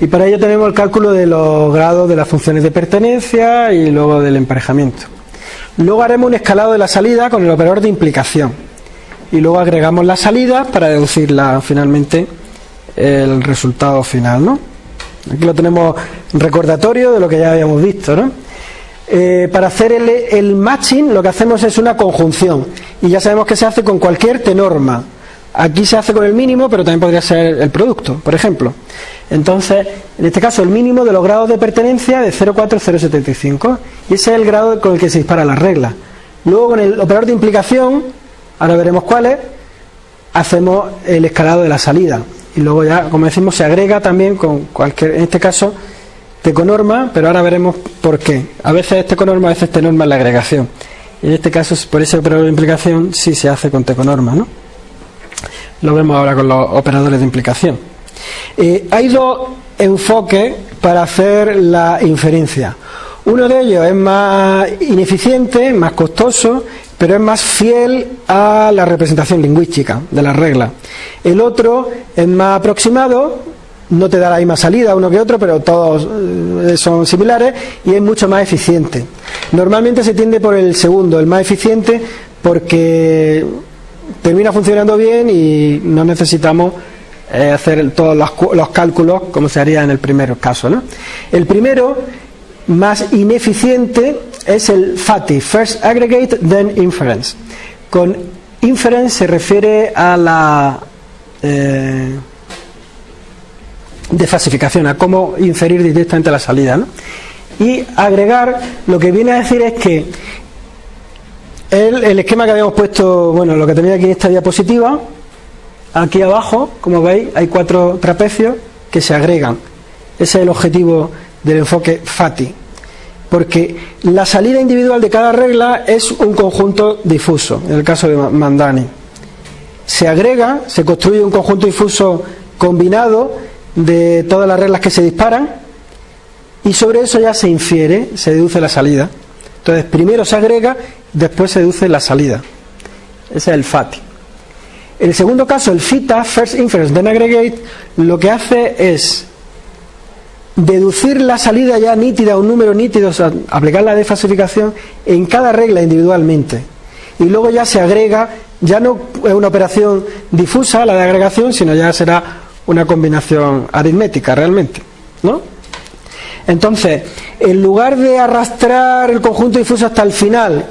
Y para ello tenemos el cálculo de los grados de las funciones de pertenencia y luego del emparejamiento. Luego haremos un escalado de la salida con el operador de implicación. Y luego agregamos la salida para deducir finalmente el resultado final. ¿no? Aquí lo tenemos recordatorio de lo que ya habíamos visto. ¿no? Eh, para hacer el, el, matching lo que hacemos es una conjunción. Y ya sabemos que se hace con cualquier T-norma. Aquí se hace con el mínimo, pero también podría ser el producto, por ejemplo. Entonces, en este caso, el mínimo de los grados de pertenencia de 0,4075. Y ese es el grado con el que se dispara la regla. Luego, con el operador de implicación, ahora veremos cuáles, hacemos el escalado de la salida. Y luego ya, como decimos, se agrega también con cualquier, en este caso, teconorma, pero ahora veremos por qué. A veces es teconorma, a veces tenorma en la agregación. En este caso, por ese operador de implicación, sí se hace con teconorma, ¿no? Lo vemos ahora con los operadores de implicación. Eh, hay dos enfoques para hacer la inferencia. Uno de ellos es más ineficiente, más costoso, pero es más fiel a la representación lingüística de la regla. El otro es más aproximado, no te da la misma salida uno que otro, pero todos eh, son similares y es mucho más eficiente. Normalmente se tiende por el segundo, el más eficiente, porque termina funcionando bien y no necesitamos eh, hacer todos los, cálculos como se haría en el primer caso. El primero, más ineficiente, es el FATI, First Aggregate, Then Inference. Con inference se refiere a la eh, desfasificación, a cómo inferir directamente la salida. Y agregar, lo que viene a decir es que el, esquema que habíamos puesto, bueno, lo que tenía aquí en esta diapositiva, aquí abajo, como veis, hay cuatro trapecios que se agregan. Ese es el objetivo del enfoque FATI. Porque la salida individual de cada regla es un conjunto difuso, en el caso de Mandani. Se agrega, se construye un conjunto difuso combinado de todas las reglas que se disparan y sobre eso ya se infiere, se deduce la salida. Entonces, primero se agrega, después se deduce la salida. Ese es el FATI. En el segundo caso, el FITA, First Inference Then Aggregate, lo que hace es deducir la salida ya nítida, un número nítido, o sea, aplicar la desfasificación en cada regla individualmente. Y luego ya se agrega, ya no es una operación difusa la de agregación, sino ya será una combinación aritmética realmente. ¿No? Entonces, en lugar de arrastrar el conjunto difuso hasta el final,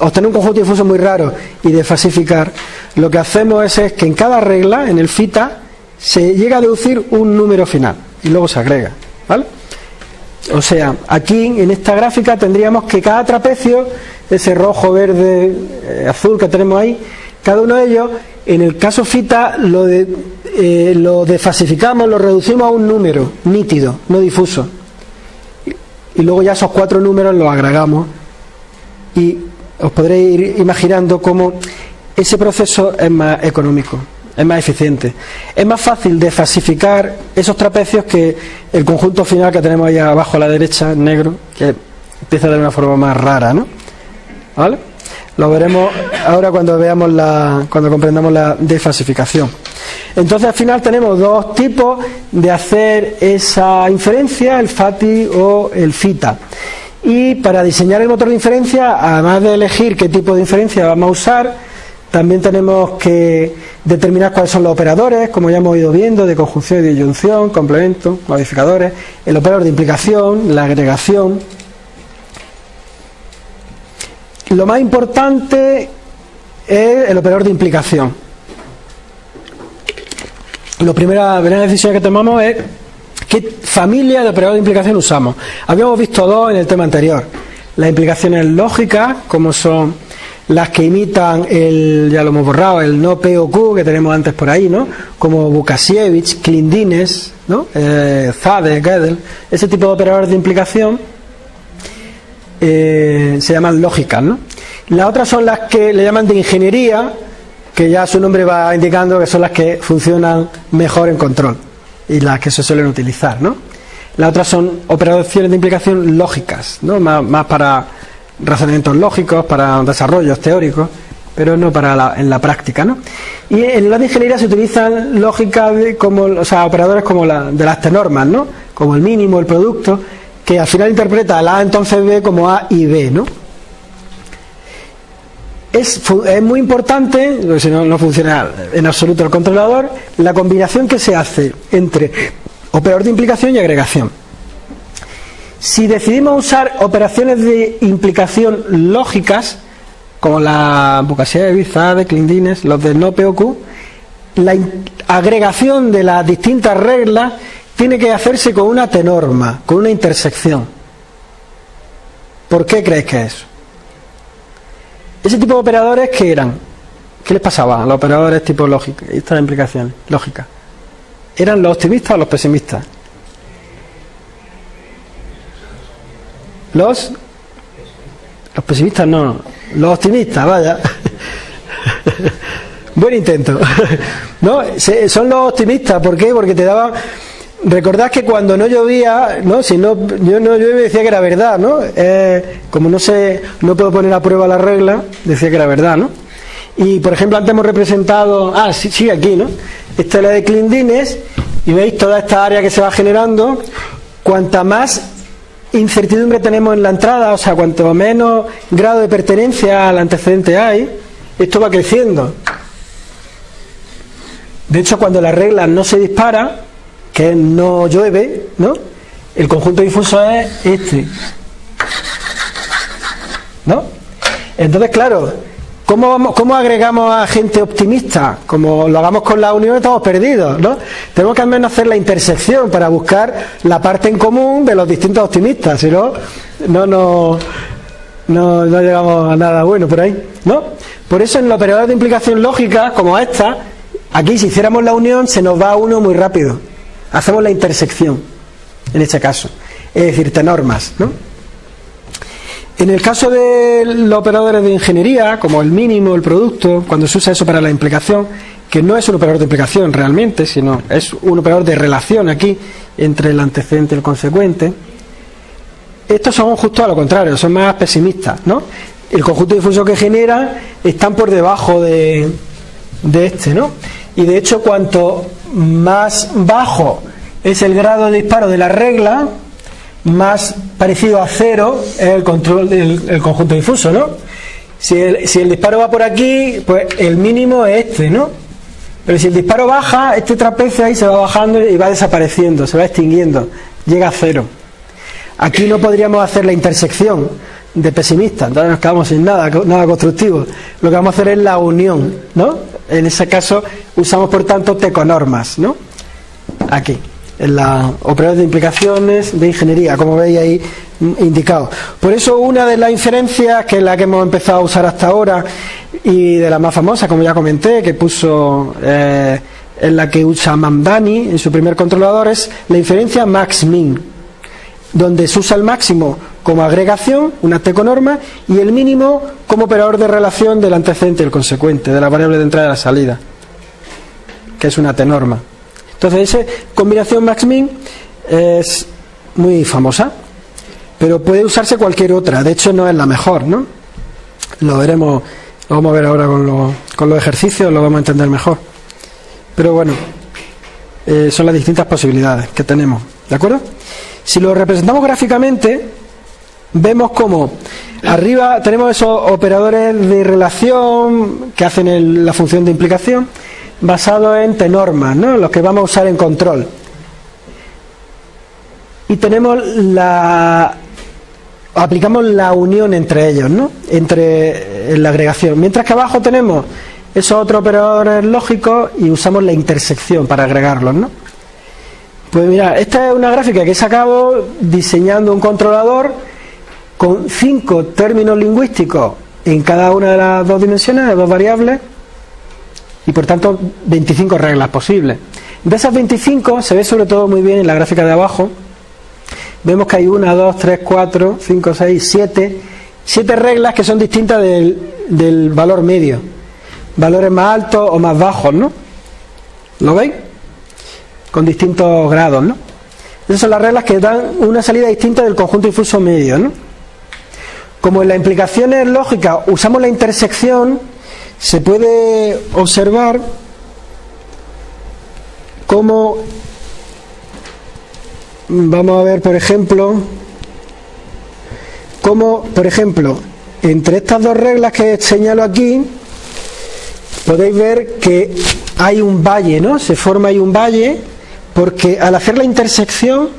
obtener un conjunto difuso muy raro y desfasificar, lo que hacemos es, es que en cada regla, en el fita, se llega a deducir un número final y luego se agrega. ¿Vale? O sea, aquí en esta gráfica tendríamos que cada trapecio, ese rojo, verde, eh, azul que tenemos ahí, cada uno de ellos, en el caso fita lo, de, eh, lo desfasificamos, lo reducimos a un número nítido, no difuso. Y luego ya esos cuatro números los agregamos y os podréis ir imaginando cómo ese proceso es más económico es más eficiente. Es más fácil de falsificar esos trapecios que el conjunto final que tenemos ahí abajo a la derecha, negro, que empieza de una forma más rara, ¿no? ¿Vale? Lo veremos ahora cuando veamos la, cuando comprendamos la desfalsificación. Entonces al final tenemos dos tipos de hacer esa inferencia, el FATI o el FITA. Y para diseñar el motor de inferencia, además de elegir qué tipo de inferencia vamos a usar, también tenemos que determinar cuáles son los operadores, como ya hemos ido viendo, de conjunción y disyunción, complemento, modificadores, el operador de implicación, la agregación. Lo más importante es el operador de implicación. La primera, decisión que tomamos es qué familia de operador de implicación usamos. Habíamos visto dos en el tema anterior. Las implicaciones lógicas, como son las que imitan el, ya lo hemos borrado, el no POQ que tenemos antes por ahí, ¿no? Como Bukasiewicz, Klindines, ¿no? Eh, Zade, Gödel, ese tipo de operadores de implicación eh, se llaman lógicas, ¿no? Las otras son las que le llaman de ingeniería, que ya su nombre va indicando que son las que funcionan mejor en control y las que se suelen utilizar, ¿no? Las otras son operaciones de implicación lógicas, ¿no? más para razonamientos lógicos, para desarrollos teóricos, pero no para la, en la práctica. ¿no? Y en la ingeniería se utilizan lógicas como, o sea, operadores como la, de las normas, ¿no? como el mínimo, el producto, que al final interpreta la A entonces B como A y B. ¿no? Es, muy importante, si no, no funciona en absoluto el controlador, la combinación que se hace entre operador de implicación y agregación. Si decidimos usar operaciones de implicación lógicas, como la Bizarre, de Clindines, los de no POQ, la agregación de las distintas reglas tiene que hacerse con una tenorma, con una intersección. ¿Por qué creéis que es? Ese tipo de operadores, ¿qué eran? ¿Qué les pasaba a los operadores tipo lógica, estas implicaciones lógicas? ¿Eran los optimistas o los pesimistas? Los los pesimistas no, los optimistas, vaya. Buen intento. ¿No? Son los optimistas, ¿por qué? Porque te daban recordad que cuando no llovía, ¿no? Si no yo no llueve decía que era verdad, ¿no? Eh, como no sé, no puedo poner a prueba la regla, decía que era verdad, ¿no? Y por ejemplo antes hemos representado, ah, sí, sí aquí, ¿no? Esta es la de Clindines y veis toda esta área que se va generando. Cuanta más incertidumbre tenemos en la entrada, o sea, cuanto menos grado de pertenencia al antecedente hay, esto va creciendo. De hecho, cuando la regla no se dispara, que no llueve, ¿no? El conjunto difuso es este. ¿No? Entonces, claro, ¿Cómo, ¿Cómo agregamos a gente optimista? Como lo hagamos con la unión, estamos perdidos, ¿no? Tenemos que al menos hacer la intersección para buscar la parte en común de los distintos optimistas, si no, no, no, no, llegamos a nada bueno por ahí, ¿no? Por eso en los operadores de implicación lógica, como esta, aquí si hiciéramos la unión se nos va uno muy rápido. Hacemos la intersección, en este caso. Es decir, tenormas, ¿no? En el caso de los operadores de ingeniería, como el mínimo, el producto, cuando se usa eso para la implicación, que no es un operador de implicación realmente, sino es un operador de relación aquí entre el antecedente y el consecuente, estos son justo a lo contrario, son más pesimistas, ¿no? El conjunto difuso que genera están por debajo de, de este, ¿no? Y de hecho, cuanto más bajo es el grado de disparo de la regla, más parecido a cero es el control del conjunto difuso, ¿no? Si el, si el disparo va por aquí, pues el mínimo es este, ¿no? Pero si el disparo baja, este trapecio ahí se va bajando y va desapareciendo, se va extinguiendo, llega a cero. Aquí no podríamos hacer la intersección de pesimistas, entonces nos quedamos sin nada, nada constructivo. Lo que vamos a hacer es la unión, ¿no? En ese caso usamos por tanto teconormas, ¿no? Aquí en la operadores de implicaciones de ingeniería, como veis ahí indicado. Por eso una de las inferencias, que es la que hemos empezado a usar hasta ahora, y de la más famosa, como ya comenté, que puso eh, en la que usa Mamdani en su primer controlador, es la inferencia max-min, donde se usa el máximo como agregación, una teconorma, y el mínimo como operador de relación del antecedente y el consecuente, de la variable de entrada y la salida, que es una tenorma. Entonces, esa combinación max-min es muy famosa, pero puede usarse cualquier otra. De hecho, no es la mejor, ¿no? Lo veremos, lo vamos a ver ahora con, con los ejercicios, lo vamos a entender mejor. Pero bueno, eh, son las distintas posibilidades que tenemos, ¿de acuerdo? Si lo representamos gráficamente, vemos como arriba tenemos esos operadores de relación que hacen la función de implicación basado en tenormas, ¿no? los que vamos a usar en control. Y tenemos la aplicamos la unión entre ellos, ¿no? entre la agregación. Mientras que abajo tenemos esos otros operadores lógicos y usamos la intersección para agregarlos. ¿no? Pues mira, esta es una gráfica que he sacado diseñando un controlador con cinco términos lingüísticos en cada una de las dos dimensiones, de dos variables, y por tanto 25 reglas posibles. De esas 25 se ve sobre todo muy bien en la gráfica de abajo. Vemos que hay una, dos, tres, cuatro, cinco, seis, siete, siete reglas que son distintas del, del valor medio. Valores más altos o más bajos, ¿no? ¿Lo veis? Con distintos grados, ¿no? Esas son las reglas que dan una salida distinta del conjunto difuso medio, ¿no? Como en las implicaciones lógicas usamos la intersección, se puede observar cómo vamos a ver por ejemplo cómo por ejemplo entre estas dos reglas que señalo aquí podéis ver que hay un valle ¿no? se forma ahí un valle porque al hacer la intersección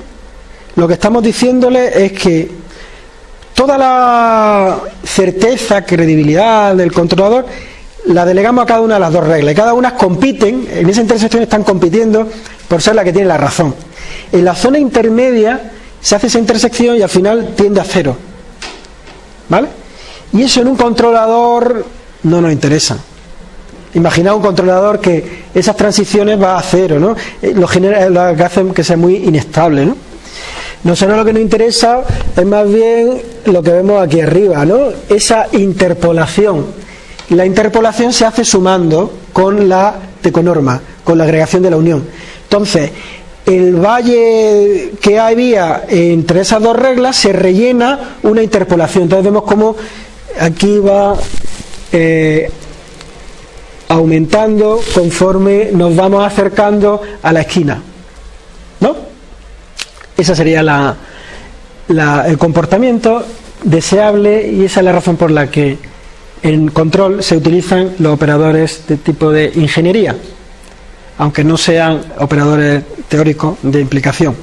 lo que estamos diciéndole es que toda la certeza, credibilidad del controlador la delegamos a cada una de las dos reglas. Y cada una compiten, en esa intersección están compitiendo por ser la que tiene la razón. En la zona intermedia se hace esa intersección y al final tiende a cero. ¿Vale? Y eso en un controlador no nos interesa. Imaginaos un controlador que esas transiciones va a cero, ¿no? Eh, lo, genera, lo que hace que sea muy inestable, ¿no? Nosotros lo que nos interesa es más bien lo que vemos aquí arriba, ¿no? Esa interpolación la interpolación se hace sumando con la teconorma, con la agregación de la unión. Entonces, el valle que había entre esas dos reglas se rellena una interpolación. Entonces vemos cómo aquí va eh, aumentando conforme nos vamos acercando a la esquina. ¿No? Ese sería el comportamiento deseable y esa es la razón por la que en control se utilizan los operadores de tipo de ingeniería, aunque no sean operadores teóricos de implicación,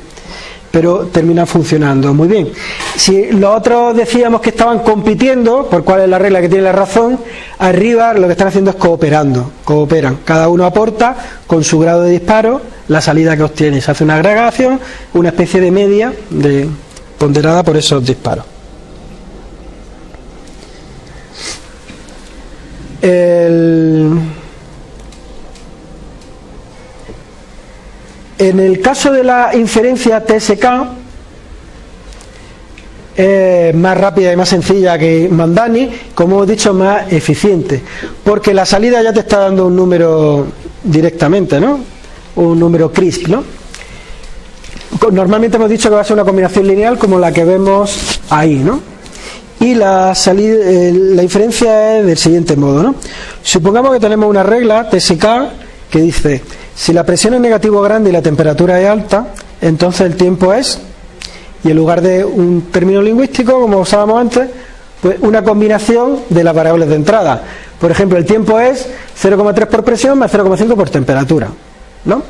pero terminan funcionando muy bien. Si los otros decíamos que estaban compitiendo, por cuál es la regla que tiene la razón, arriba lo que están haciendo es cooperando, cooperan, cada uno aporta con su grado de disparo la salida que obtiene, se hace una agregación, una especie de media de, ponderada por esos disparos. En el caso de la inferencia TSK es más rápida y más sencilla que Mandani, como hemos dicho, más eficiente, porque la salida ya te está dando un número directamente, ¿no? Un número crisp, ¿no? Normalmente hemos dicho que va a ser una combinación lineal como la que vemos ahí, ¿no? y la, salida, eh, la inferencia es del siguiente modo. ¿no? Supongamos que tenemos una regla TSK que dice, si la presión es negativo grande y la temperatura es alta, entonces el tiempo es, y en lugar de un término lingüístico, como usábamos antes, pues una combinación de las variables de entrada. Por ejemplo, el tiempo es 0,3 por presión más 0,5 por temperatura. ¿No?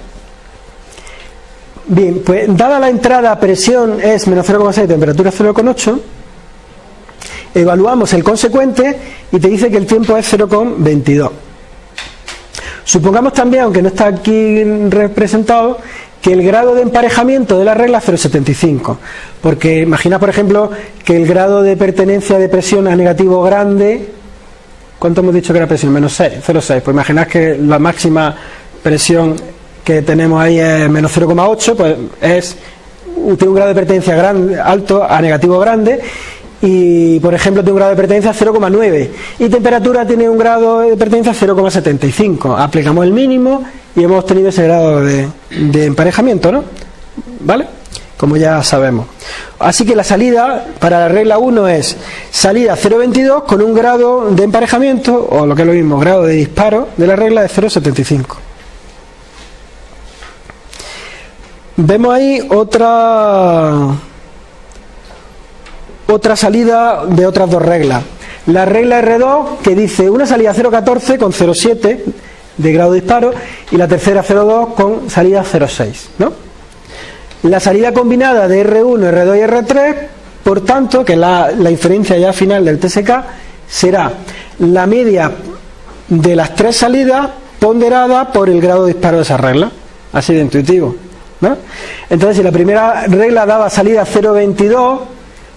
Bien, pues dada la entrada presión es menos 0,6, temperatura 0,8, evaluamos el consecuente y te dice que el tiempo es 0,22. Supongamos también, aunque no está aquí representado, que el grado de emparejamiento de la regla es 0,75. Porque imagina, por ejemplo, que el grado de pertenencia de presión a negativo grande, ¿cuánto hemos dicho que era presión? Menos 6, 0,6. Pues imaginad que la máxima presión que tenemos ahí es menos 0,8, pues es tiene un grado de pertenencia alto a negativo grande y por ejemplo tiene un grado de pertenencia 0,9 y temperatura tiene un grado de pertenencia 0,75 aplicamos el mínimo y hemos obtenido ese grado de, emparejamiento ¿no? ¿vale? como ya sabemos así que la salida para la regla 1 es salida 0,22 con un grado de emparejamiento o lo que es lo mismo, grado de disparo de la regla de 0,75 vemos ahí otra otra salida de otras dos reglas. La regla R2 que dice una salida 0,14 con 0,7 de grado de disparo y la tercera 0,2 con salida 0,6. ¿no? La salida combinada de R1, R2 y R3, por tanto, que la, la inferencia ya final del TSK, será la media de las tres salidas ponderada por el grado de disparo de esa regla. Así de intuitivo. ¿no? Entonces, si la primera regla daba salida 0,22,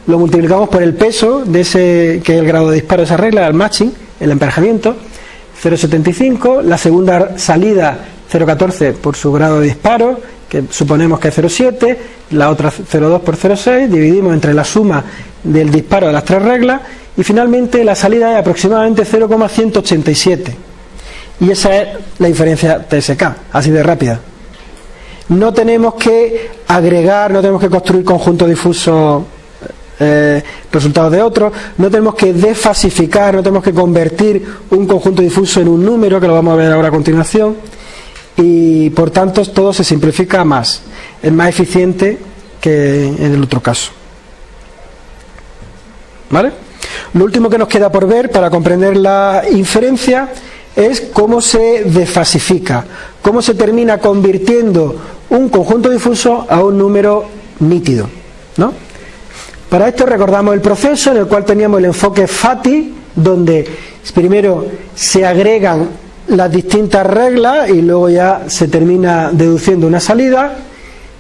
lo multiplicamos por el peso de ese que es el grado de disparo de esa regla, el matching, el emparejamiento, 0,75, la segunda salida 0,14 por su grado de disparo, que suponemos que es 0,7, la otra 0,2 por 0,6, dividimos entre la suma del disparo de las tres reglas y finalmente la salida es aproximadamente 0,187. Y esa es la inferencia TSK, así de rápida. No tenemos que agregar, no tenemos que construir conjunto difuso eh, resultados de otros, no tenemos que desfasificar, no tenemos que convertir un conjunto difuso en un número, que lo vamos a ver ahora a continuación, y por tanto todo se simplifica más, es más eficiente que en el otro caso. ¿Vale? Lo último que nos queda por ver para comprender la inferencia es cómo se desfasifica, cómo se termina convirtiendo un conjunto difuso a un número nítido. ¿no? Para esto recordamos el proceso en el cual teníamos el enfoque FATI, donde primero se agregan las distintas reglas y luego ya se termina deduciendo una salida,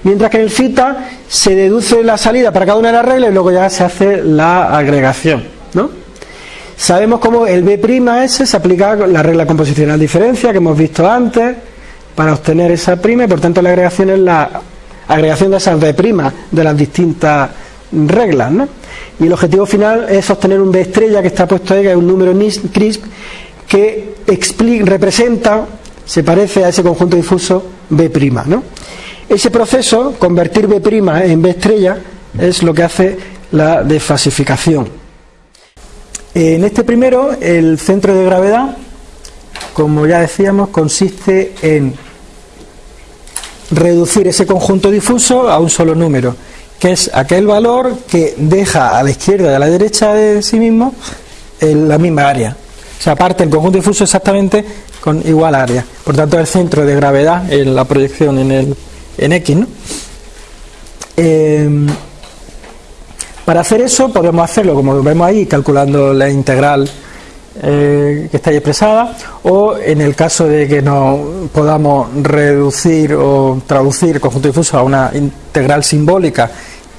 mientras que en el FITA se deduce la salida para cada una de las reglas y luego ya se hace la agregación. ¿no? Sabemos cómo el B'S se aplica la regla composicional diferencia que hemos visto antes para obtener esa prima y por tanto la agregación es la agregación de esas B' de las distintas reglas, ¿no? Y el objetivo final es obtener un B estrella que está puesto ahí, que es un número CRISP, que representa, se parece a ese conjunto difuso B', ¿no? Ese proceso, convertir B' en B estrella, es lo que hace la desfasificación. En este primero, el centro de gravedad, como ya decíamos, consiste en reducir ese conjunto difuso a un solo número que es aquel valor que deja a la izquierda y a la derecha de sí mismo en la misma área. O sea, parte el conjunto difuso exactamente con igual área. Por tanto, el centro de gravedad en la proyección en, el, en X. ¿no? Eh, para hacer eso podemos hacerlo como vemos ahí, calculando la integral eh, que está ahí expresada, o en el caso de que no podamos reducir o traducir el conjunto difuso a una integral simbólica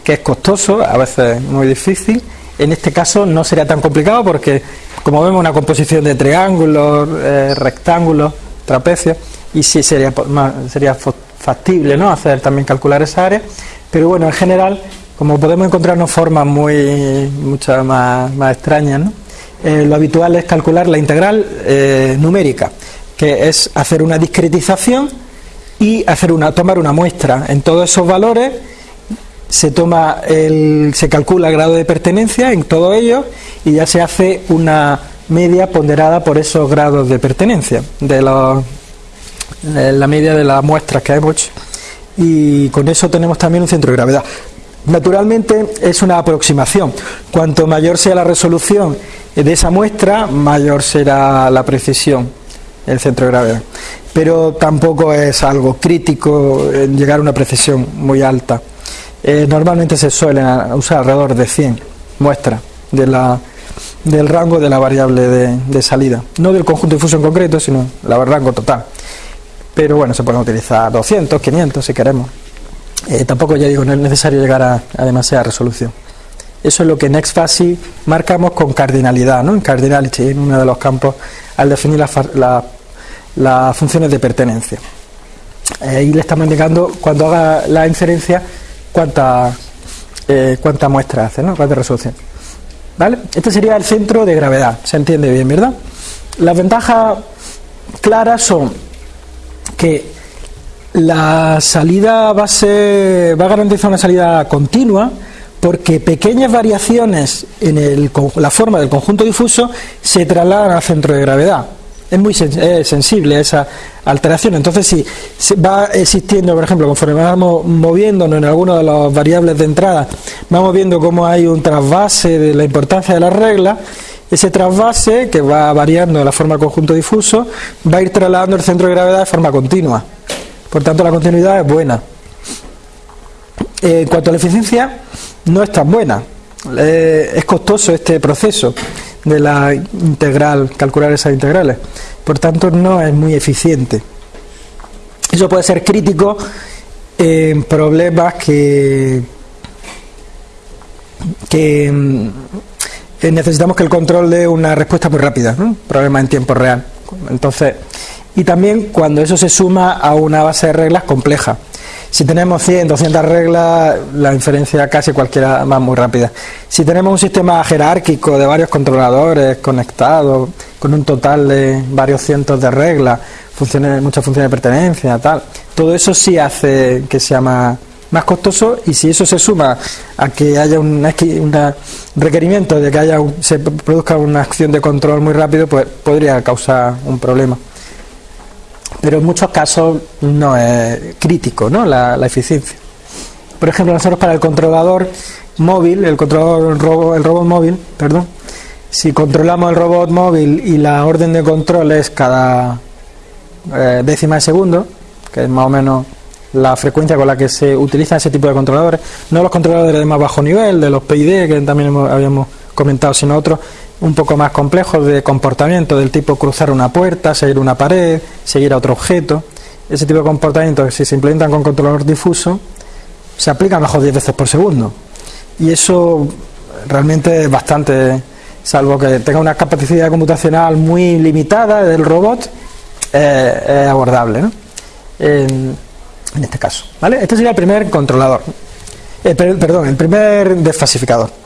que es costoso, a veces muy difícil. En este caso no sería tan complicado porque, como vemos, una composición de triángulos, eh, rectángulos, trapecios, y sí sería, sería factible ¿no? hacer también calcular esa área, pero bueno, en general, como podemos encontrarnos formas muy muchas más, más extrañas, ¿no? Eh, lo habitual es calcular la integral eh, numérica, que es hacer una discretización y hacer una, tomar una muestra en todos esos valores se toma el, se calcula el grado de pertenencia en todo ello y ya se hace una media ponderada por esos grados de pertenencia de, la media de las muestras que hemos hecho y con eso tenemos también un centro de gravedad. Naturalmente es una aproximación. Cuanto mayor sea la resolución de esa muestra, mayor será la precisión del centro de gravedad. Pero tampoco es algo crítico en llegar a una precisión muy alta. Eh, normalmente se suelen usar alrededor de 100 muestras del rango de la variable de, salida. No del conjunto difuso en concreto, sino el rango total. Pero bueno, se pueden utilizar 200, 500 si queremos. Eh, tampoco, ya digo, no es necesario llegar a, demasiada resolución. Eso es lo que en XFASI marcamos con cardinalidad, ¿no? en cardinality, en uno de los campos, al definir las funciones de pertenencia. Ahí le estamos indicando, cuando haga la inferencia, cuánta, eh, cuánta muestra hace, ¿no? cuánta resolución. ¿Vale? Este sería el centro de gravedad, se entiende bien, ¿verdad? Las ventajas claras son que la salida va a, ser, va a garantizar una salida continua porque pequeñas variaciones en la forma del conjunto difuso se trasladan al centro de gravedad es muy sensible a esa alteración. Entonces, si va existiendo, por ejemplo, conforme vamos moviéndonos en algunas de las variables de entrada, vamos viendo cómo hay un trasvase de la importancia de las reglas, ese trasvase, que va variando de la forma conjunto difuso, va a ir trasladando el centro de gravedad de forma continua. Por tanto, la continuidad es buena. en cuanto a la eficiencia, no es tan buena. es costoso este proceso de la integral, calcular esas integrales. Por tanto, no es muy eficiente. Eso puede ser crítico en problemas que, que mm, necesitamos que el control dé una respuesta muy rápida, ¿no? problemas en tiempo real. Entonces, y también cuando eso se suma a una base de reglas compleja. Si tenemos 100, 200 reglas, la inferencia casi cualquiera va muy rápida. Si tenemos un sistema jerárquico de varios controladores conectados, con un total de varios cientos de reglas, funciones, muchas funciones de pertenencia, tal, todo eso sí hace que sea más, más costoso y si eso se suma a que haya un, requerimiento de que haya se produzca una acción de control muy rápido, pues podría causar un problema pero en muchos casos no es crítico ¿no? La, eficiencia. Por ejemplo, nosotros para el controlador móvil, el controlador el robot, móvil, perdón, si controlamos el robot móvil y la orden de control es cada eh, décima de segundo, que es más o menos la frecuencia con la que se utiliza ese tipo de controladores, no los controladores de más bajo nivel, de los PID que también habíamos comentado, sino otros un poco más complejos de comportamiento del tipo cruzar una puerta, seguir una pared, seguir a otro objeto. Ese tipo de comportamientos si se implementan con controlador difuso se aplican mejor 10 veces por segundo. Y eso realmente es bastante, salvo que tenga una capacidad computacional muy limitada del robot, eh, es abordable ¿no? en, este caso. ¿vale? Este sería el primer controlador. Eh, perdón, el primer desfasificador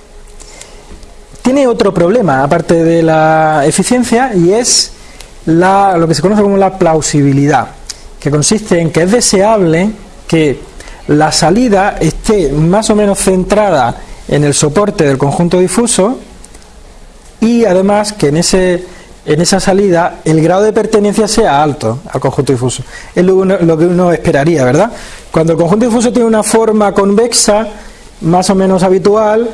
tiene otro problema, aparte de la eficiencia, y es la, lo que se conoce como la plausibilidad, que consiste en que es deseable que la salida esté más o menos centrada en el soporte del conjunto difuso y además que en ese en esa salida el grado de pertenencia sea alto al conjunto difuso. Es lo, lo que uno esperaría, ¿verdad? Cuando el conjunto difuso tiene una forma convexa, más o menos habitual,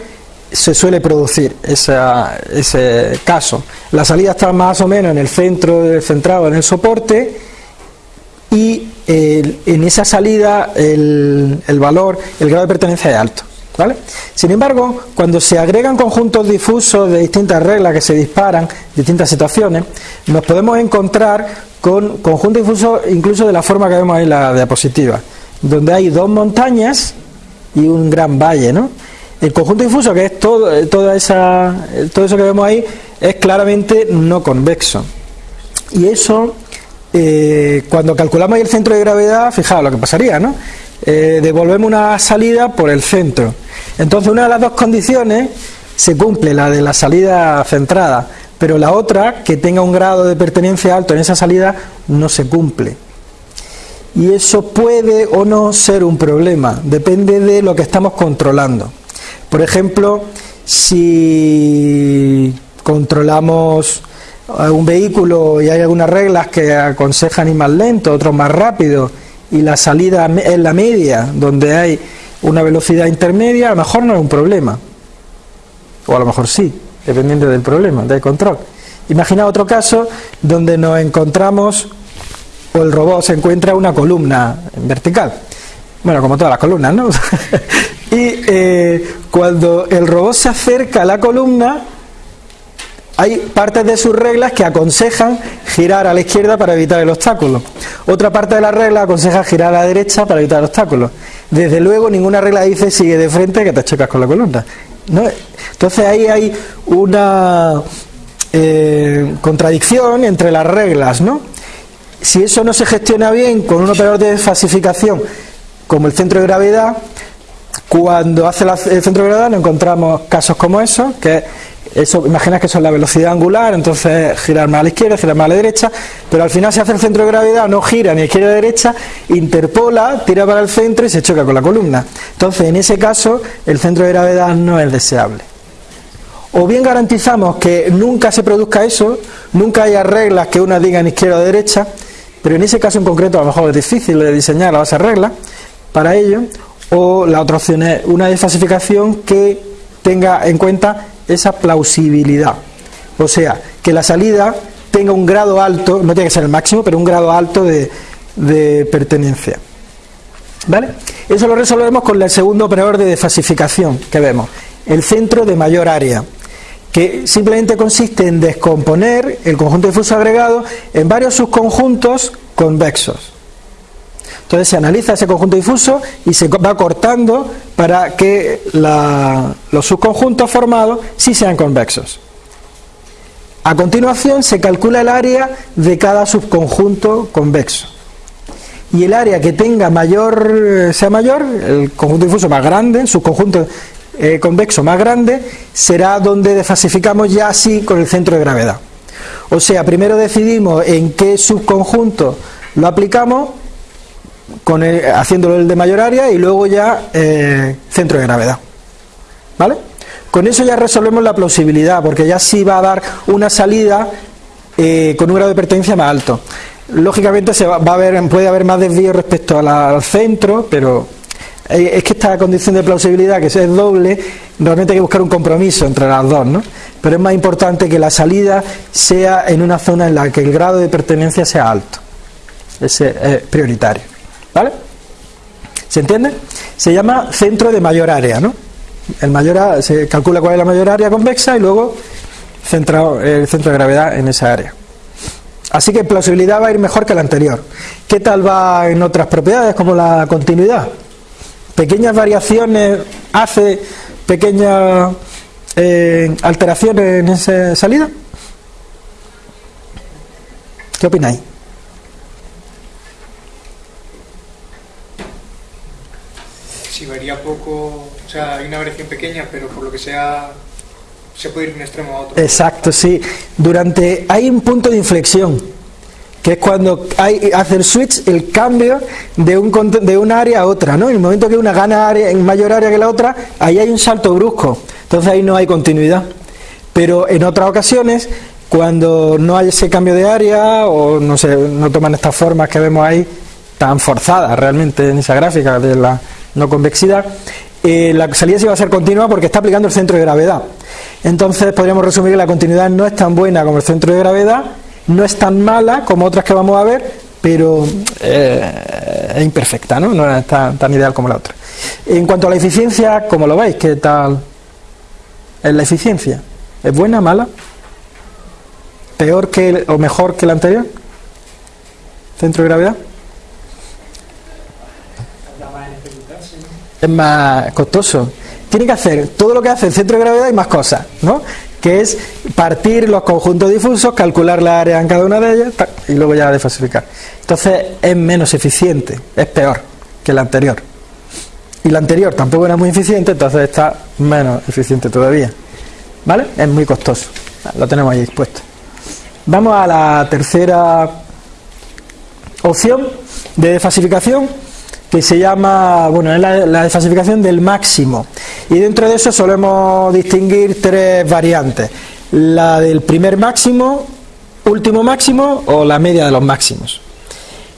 se suele producir ese caso. La salida está más o menos en el centro, centrado en el soporte y en esa salida el, valor, el grado de pertenencia es alto. ¿Vale? Sin embargo, cuando se agregan conjuntos difusos de distintas reglas que se disparan, distintas situaciones, nos podemos encontrar con conjuntos difusos incluso de la forma que vemos ahí en la diapositiva, donde hay dos montañas y un gran valle, ¿no? El conjunto difuso, que es todo, eh, toda esa, eh, todo eso que vemos ahí, es claramente no convexo. Y eso, eh, cuando calculamos el centro de gravedad, fijaos lo que pasaría, ¿no? devolvemos una salida por el centro. Entonces, una de las dos condiciones se cumple, la de la salida centrada, pero la otra, que tenga un grado de pertenencia alto en esa salida, no se cumple. y eso puede o no ser un problema, depende de lo que estamos controlando. Por ejemplo, si controlamos un vehículo y hay algunas reglas que aconsejan ir más lento, otros más rápido, y la salida es la media, donde hay una velocidad intermedia, a lo mejor no es un problema. O a lo mejor sí, dependiendo del problema, del control. Imagina otro caso donde nos encontramos, o el robot se encuentra una columna vertical. Bueno, como todas las columnas, ¿no? y eh, cuando el robot se acerca a la columna, hay partes de sus reglas que aconsejan girar a la izquierda para evitar el obstáculo. Otra parte de la regla aconseja girar a la derecha para evitar el obstáculo. Desde luego ninguna regla dice sigue de frente que te chocas con la columna. Entonces ahí hay una eh, contradicción entre las reglas, ¿no? Si eso no se gestiona bien con un operador de falsificación como el centro de gravedad, cuando hace el centro de gravedad nos encontramos casos como esos, que eso, imaginas que eso es la velocidad angular, entonces girar más a la izquierda, girar más a la derecha, pero al final se hace el centro de gravedad, no gira ni izquierda ni derecha, interpola, tira para el centro y se choca con la columna. Entonces, en ese caso, el centro de gravedad no es deseable. O bien garantizamos que nunca se produzca eso, nunca haya reglas que una diga en izquierda o derecha, pero en ese caso en concreto a lo mejor es difícil de diseñar la base de reglas para ello, o la otra opción es una desfasificación que tenga en cuenta esa plausibilidad. O sea, que la salida tenga un grado alto, no tiene que ser el máximo, pero un grado alto de, pertenencia. ¿Vale? Eso lo resolvemos con el segundo operador de desfasificación que vemos, el centro de mayor área, que simplemente consiste en descomponer el conjunto difuso agregado en varios subconjuntos convexos. Entonces se analiza ese conjunto difuso y se va cortando para que los subconjuntos formados sí sean convexos. A continuación se calcula el área de cada subconjunto convexo. Y el área que tenga mayor, sea mayor, el conjunto difuso más grande, el subconjunto eh, convexo más grande, será donde desfasificamos ya así con el centro de gravedad. O sea, primero decidimos en qué subconjunto lo aplicamos con haciéndolo el de mayor área y luego ya eh, centro de gravedad. ¿Vale? Con eso ya resolvemos la plausibilidad, porque ya sí va a dar una salida eh, con un grado de pertenencia más alto. Lógicamente se va, a haber, puede haber más desvío respecto al centro, pero eh, es que esta condición de plausibilidad, que es doble, realmente hay que buscar un compromiso entre las dos, ¿no? Pero es más importante que la salida sea en una zona en la que el grado de pertenencia sea alto. Ese es prioritario. ¿Vale? ¿Se entiende? Se llama centro de mayor área, ¿no? El mayor, se calcula cuál es la mayor área convexa y luego el centro de gravedad en esa área. Así que plausibilidad va a ir mejor que la anterior. ¿Qué tal va en otras propiedades como la continuidad? Pequeñas variaciones hace pequeñas eh, alteraciones en esa salida. ¿Qué opináis? Si varía poco, o sea, hay una variación pequeña, pero por lo que sea se puede ir de un extremo a otro. Exacto, sí. Durante hay un punto de inflexión, que es cuando hace el switch, el cambio de un de una área a otra, ¿no? En el momento que una gana área en mayor área que la otra, ahí hay un salto brusco. Entonces ahí no hay continuidad. Pero en otras ocasiones cuando no hay ese cambio de área o no sé, no toman estas formas que vemos ahí tan forzadas realmente en esa gráfica de la no convexidad, eh, la salida sí va a ser continua porque está aplicando el centro de gravedad. Entonces podríamos resumir que la continuidad no es tan buena como el centro de gravedad, no es tan mala como otras que vamos a ver, pero eh, es imperfecta, ¿no? no es tan, tan, ideal como la otra. En cuanto a la eficiencia, ¿cómo lo veis? ¿Qué tal es la eficiencia? ¿Es buena, mala? ¿Peor que o mejor que la anterior? ¿Centro de gravedad? Es más costoso. Tiene que hacer todo lo que hace el centro de gravedad y más cosas, ¿no? Que es partir los conjuntos difusos, calcular la área en cada una de ellas y luego ya desfasificar. Entonces es menos eficiente, es peor que la anterior. Y la anterior tampoco era muy eficiente, entonces está menos eficiente todavía. ¿Vale? Es muy costoso. Lo tenemos ahí expuesto. Vamos a la tercera opción de desfasificación que se llama, bueno, es la, la desfasificación del máximo. Y dentro de eso solemos distinguir tres variantes. La del primer máximo, último máximo o la media de los máximos.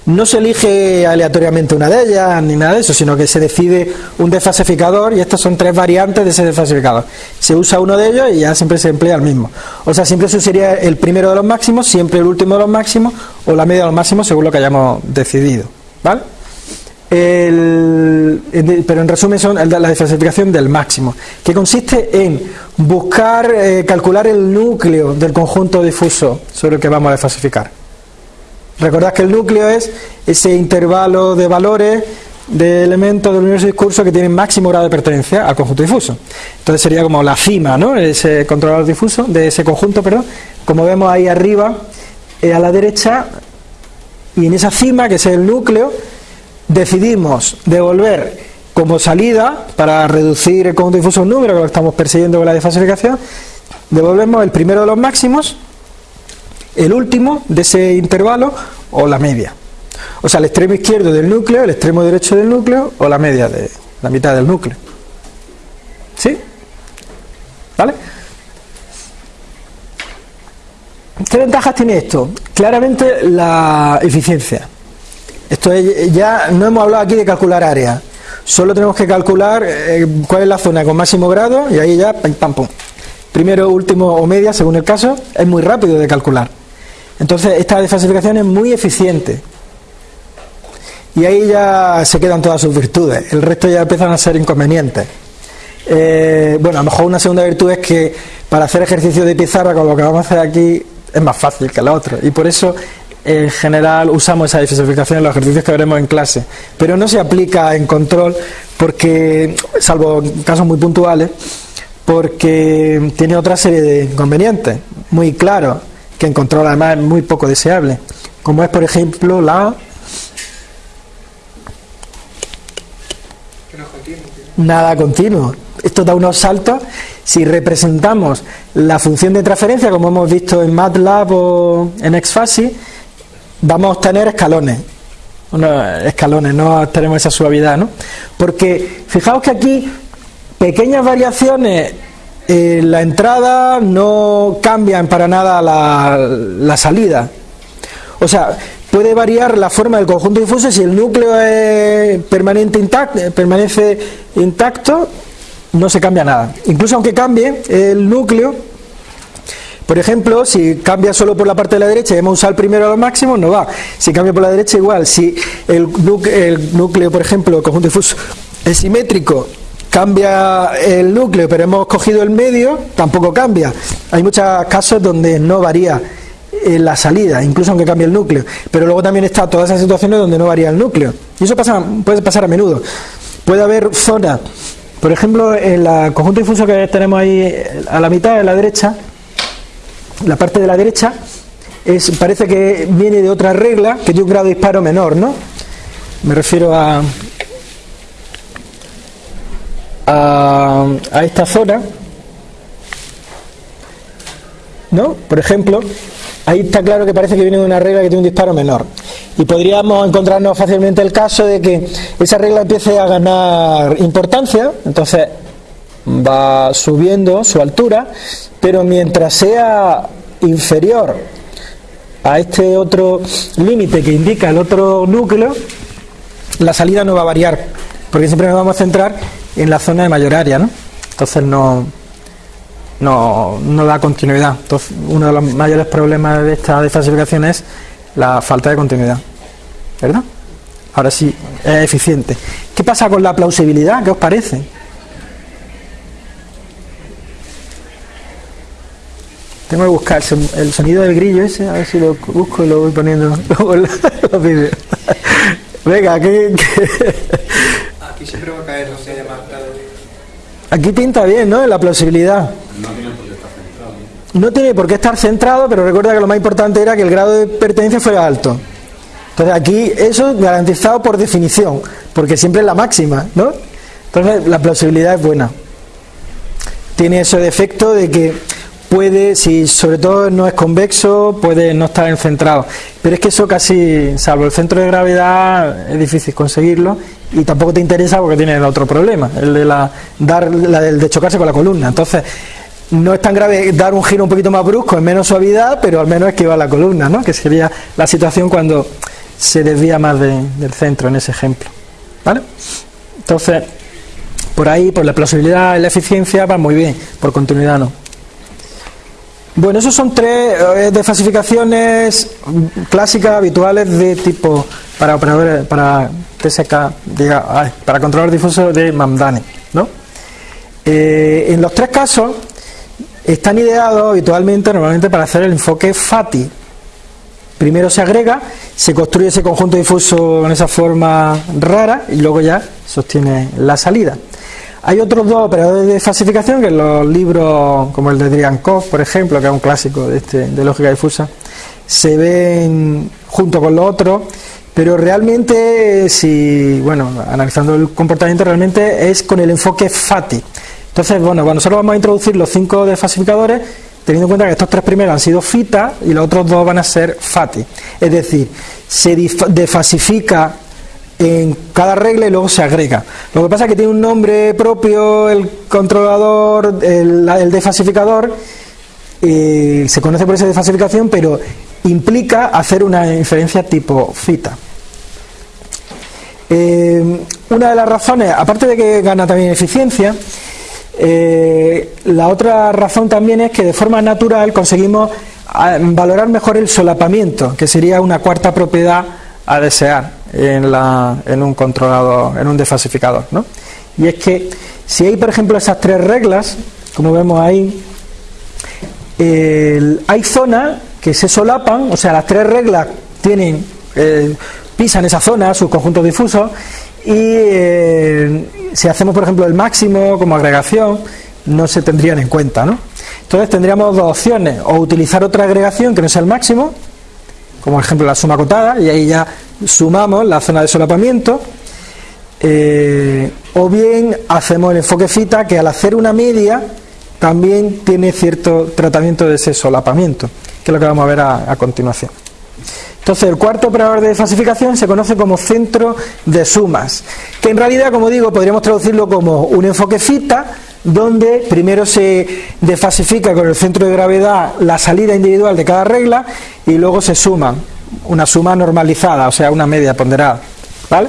No se elige aleatoriamente una de ellas ni nada de eso, sino que se decide un desfasificador y estas son tres variantes de ese desfasificador. Se usa uno de ellos y ya siempre se emplea el mismo. O sea, siempre se usaría el primero de los máximos, siempre el último de los máximos o la media de los máximos según lo que hayamos decidido. ¿Vale? El, pero en resumen son la desfasificación del máximo, que consiste en buscar, eh, calcular el núcleo del conjunto difuso sobre el que vamos a desfasificar. Recordad que el núcleo es ese intervalo de valores de elementos del universo discurso que tienen máximo grado de pertenencia al conjunto difuso. Entonces sería como la cima, ¿no? Ese controlador difuso de ese conjunto, perdón. Como vemos ahí arriba, eh, a la derecha, y en esa cima, que es el núcleo, decidimos devolver como salida, para reducir el conjunto difuso un número, que lo estamos persiguiendo con la desfasificación, devolvemos el primero de los máximos el último de ese intervalo o la media. O sea, el extremo izquierdo del núcleo, el extremo derecho del núcleo o la media de la mitad del núcleo. ¿Sí? ¿Vale? ¿Qué ventajas tiene esto? Claramente la eficiencia. Esto ya no hemos hablado aquí de calcular área. Solo tenemos que calcular eh, cuál es la zona con máximo grado y ahí ya pam, pam. Primero, último o media, según el caso, es muy rápido de calcular. Entonces, esta desfasificación es muy eficiente. Y ahí ya se quedan todas sus virtudes. El resto ya empiezan a ser inconvenientes. Eh, bueno, a lo mejor una segunda virtud es que para hacer ejercicio de pizarra, con lo que vamos a hacer aquí, es más fácil que la otra. Y por eso, en general, usamos esa desfasificación en los ejercicios que veremos en clase. Pero no se aplica en control, porque, salvo casos muy puntuales, porque tiene otra serie de inconvenientes muy claros que en control además es muy poco deseable, como es por ejemplo la nada continuo. Esto da unos saltos. Si representamos la función de transferencia, como hemos visto en MATLAB o en XFASI, vamos a obtener escalones. escalones, no tenemos esa suavidad, ¿no? Porque fijaos que aquí pequeñas variaciones la entrada no cambian para nada la, salida. O sea, puede variar la forma del conjunto difuso si el núcleo es permanente intacto, permanece intacto, no se cambia nada. Incluso aunque cambie el núcleo, por ejemplo, si cambia solo por la parte de la derecha y hemos usado el primero a los máximos, no va. Si cambia por la derecha, igual. Si el núcleo, por ejemplo, el conjunto difuso es simétrico cambia el núcleo, pero hemos cogido el medio, tampoco cambia. Hay muchos casos donde no varía eh, la salida, incluso aunque cambie el núcleo. Pero luego también está todas esas situaciones donde no varía el núcleo. Y eso pasa, puede pasar a menudo. Puede haber zonas, por ejemplo, en el conjunto difuso que tenemos ahí eh, a la mitad de la derecha, la parte de la derecha, es, parece que viene de otra regla que tiene un grado de disparo menor, ¿no? Me refiero a, a, esta zona, ¿no? Por ejemplo, ahí está claro que parece que viene de una regla que tiene un disparo menor. Y podríamos encontrarnos fácilmente el caso de que esa regla empiece a ganar importancia, entonces va subiendo su altura, pero mientras sea inferior a este otro límite que indica el otro núcleo, la salida no va a variar, porque siempre nos vamos a centrar en la zona de mayor área, ¿no? Entonces no, no, no da continuidad. Entonces, uno de los mayores problemas de esta desfasificación es la falta de continuidad. ¿Verdad? Ahora sí, es eficiente. ¿Qué pasa con la plausibilidad? ¿Qué os parece? Tengo que buscar el sonido del grillo ese, a ver si lo busco y lo voy poniendo luego en los vídeos. Venga, ¿qué, qué, Aquí siempre va a caer, no se llama Aquí pinta bien, ¿no? La plausibilidad. No tiene por qué estar centrado. No tiene por qué estar centrado, pero recuerda que lo más importante era que el grado de pertenencia fuera alto. Entonces aquí eso garantizado por definición, porque siempre es la máxima, ¿no? Entonces la plausibilidad es buena. Tiene ese defecto de que puede, si sobre todo no es convexo, puede no estar encentrado. Pero es que eso casi, salvo el centro de gravedad, es difícil conseguirlo y tampoco te interesa porque tiene el otro problema, el de la, dar, la del de chocarse con la columna. Entonces, no es tan grave dar un giro un poquito más brusco, en menos suavidad, pero al menos esquivar la columna, ¿no? que sería la situación cuando se desvía más del centro en ese ejemplo. ¿vale? Entonces, por ahí, por la plausibilidad y la eficiencia va muy bien, por continuidad no. Bueno, esos son tres eh, desfasificaciones clásicas, habituales de tipo para operadores, para TSK, para controlador difuso de Mamdani. ¿no? Eh, en los tres casos están ideados habitualmente, normalmente, para hacer el enfoque FATI. Primero se agrega, se construye ese conjunto difuso en esa forma rara y luego ya sostiene la salida. Hay otros dos operadores de falsificación que los libros, como el de Driankov, por ejemplo, que es un clásico de, este, de lógica difusa, se ven junto con los otros, pero realmente, si, bueno, analizando el comportamiento, realmente es con el enfoque FATI. Entonces, bueno, cuando nosotros vamos a introducir los cinco desfasificadores, teniendo en cuenta que estos tres primeros han sido FITA y los otros dos van a ser FATI. Es decir, se desfasifica en cada regla y luego se agrega. Lo que pasa es que tiene un nombre propio el controlador, el, el desfasificador, se conoce por esa desfasificación, pero implica hacer una inferencia tipo fita. Eh, una de las razones, aparte de que gana también eficiencia, eh, la otra razón también es que de forma natural conseguimos valorar mejor el solapamiento, que sería una cuarta propiedad a desear en, la, en un controlador, en un desfasificador. ¿no? Y es que si hay, por ejemplo, esas tres reglas, como vemos ahí, hay zonas que se solapan, o sea, las tres reglas tienen, eh, pisan esa zona, sus conjuntos difusos, y eh, si hacemos, por ejemplo, el máximo como agregación, no se tendrían en cuenta, ¿no? Entonces tendríamos dos opciones, o utilizar otra agregación que no sea el máximo, como ejemplo la suma acotada, y ahí ya sumamos la zona de solapamiento, eh, o bien hacemos el enfoque fita que al hacer una media también tiene cierto tratamiento de ese solapamiento, que es lo que vamos a ver a, continuación. Entonces, el cuarto operador de falsificación se conoce como centro de sumas, que en realidad, como digo, podríamos traducirlo como un enfoque fita, donde primero se desfasifica con el centro de gravedad la salida individual de cada regla y luego se suman una suma normalizada, o sea, una media ponderada, ¿vale?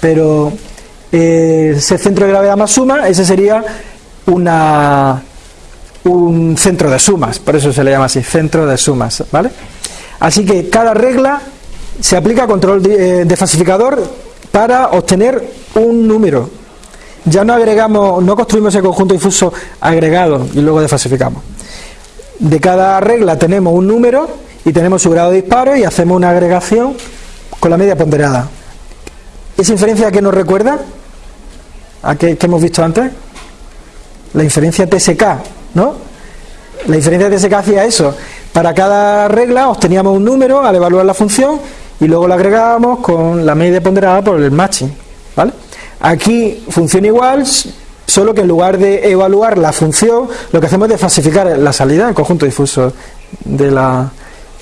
Pero eh, ese centro de gravedad más suma, ese sería una, un centro de sumas, por eso se le llama así, centro de sumas, ¿vale? Así que cada regla se aplica control de, falsificador para obtener un número. Ya no agregamos, no construimos ese conjunto difuso agregado y luego desfalsificamos. De cada regla tenemos un número y tenemos su grado de disparo y hacemos una agregación con la media ponderada. ¿Esa inferencia a qué nos recuerda? ¿A qué, hemos visto antes? La inferencia TSK, ¿no? La inferencia TSK hacía eso. Para cada regla obteníamos un número al evaluar la función y luego la agregábamos con la media ponderada por el matching, ¿vale? Aquí funciona igual, solo que en lugar de evaluar la función, lo que hacemos es falsificar la salida, el conjunto difuso de la,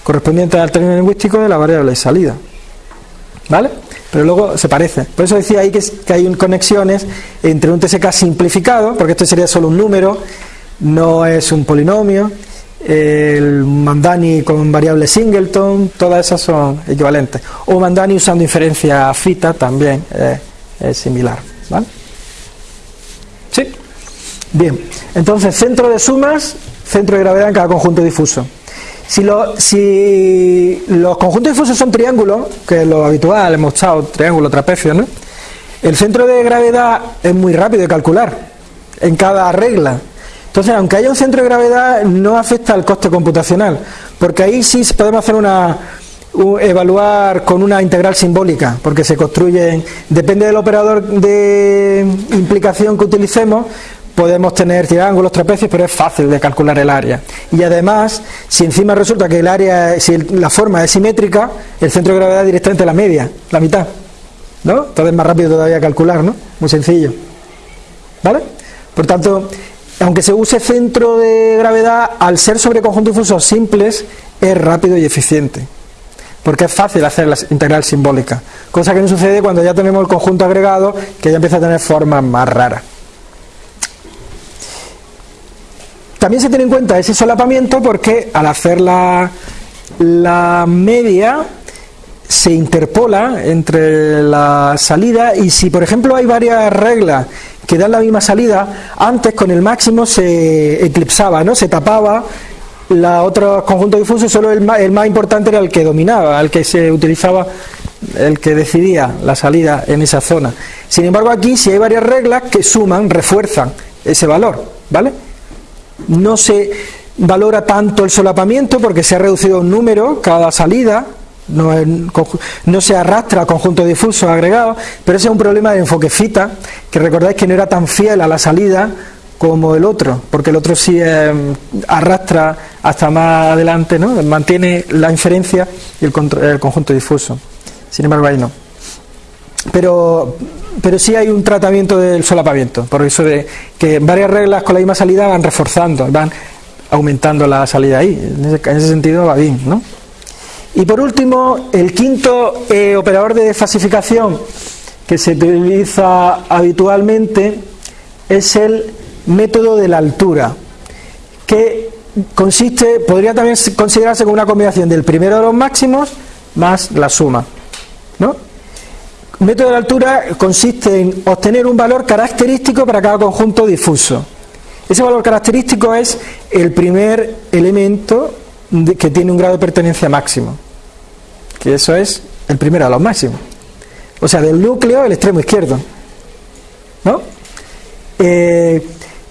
correspondiente al término lingüístico de la variable salida. ¿Vale? Pero luego se parece. Por eso decía ahí que, hay conexiones entre un TSK simplificado, porque esto sería solo un número, no es un polinomio, el Mandani con variable singleton, todas esas son equivalentes. O Mandani usando inferencia fita también es similar. ¿Vale? ¿Sí? Bien, entonces centro de sumas, centro de gravedad en cada conjunto difuso. Si, los conjuntos difusos son triángulos, que es lo habitual, hemos echado triángulo, trapecio, ¿no? El centro de gravedad es muy rápido de calcular en cada regla. Entonces, aunque haya un centro de gravedad, no afecta al coste computacional, porque ahí sí podemos hacer una evaluar con una integral simbólica, porque se construyen, depende del operador de implicación que utilicemos, podemos tener triángulos, trapecios, pero es fácil de calcular el área. Y además, si encima resulta que el área, si la forma es simétrica, el centro de gravedad es directamente la media, la mitad. ¿No? Entonces es más rápido todavía calcular, ¿no? Muy sencillo. ¿Vale? Por tanto, aunque se use centro de gravedad, al ser sobre conjuntos difusos simples, es rápido y eficiente. Porque es fácil hacer la integral simbólica. Cosa que no sucede cuando ya tenemos el conjunto agregado, que ya empieza a tener formas más raras. También se tiene en cuenta ese solapamiento porque al hacer la, la media se interpola entre la salida y si por ejemplo hay varias reglas que dan la misma salida, antes con el máximo se eclipsaba, ¿no? se tapaba la otro conjunto difuso, solo el más, el más importante era el que dominaba, el que se utilizaba, el que decidía la salida en esa zona. Sin embargo, aquí si hay varias reglas que suman, refuerzan ese valor, ¿vale? No se valora tanto el solapamiento porque se ha reducido un número cada salida, no, no, se arrastra conjunto difuso agregado, pero ese es un problema de enfoque fita, que recordáis que no era tan fiel a la salida como el otro, porque el otro sí eh, arrastra hasta más adelante, ¿no? mantiene la inferencia y el, el, conjunto difuso. Sin embargo, ahí no. Pero, pero sí hay un tratamiento del solapamiento, por eso de que varias reglas con la misma salida van reforzando, van aumentando la salida ahí. En ese, en ese sentido va bien, ¿no? Y por último, el quinto eh, operador de desfasificación que se utiliza habitualmente es el método de la altura, que consiste, podría también considerarse como una combinación del primero de los máximos más la suma. ¿no? Método de la altura consiste en obtener un valor característico para cada conjunto difuso. Ese valor característico es el primer elemento que tiene un grado de pertenencia máximo, que eso es el primero de los máximos. O sea, del núcleo el extremo izquierdo. ¿No? Eh,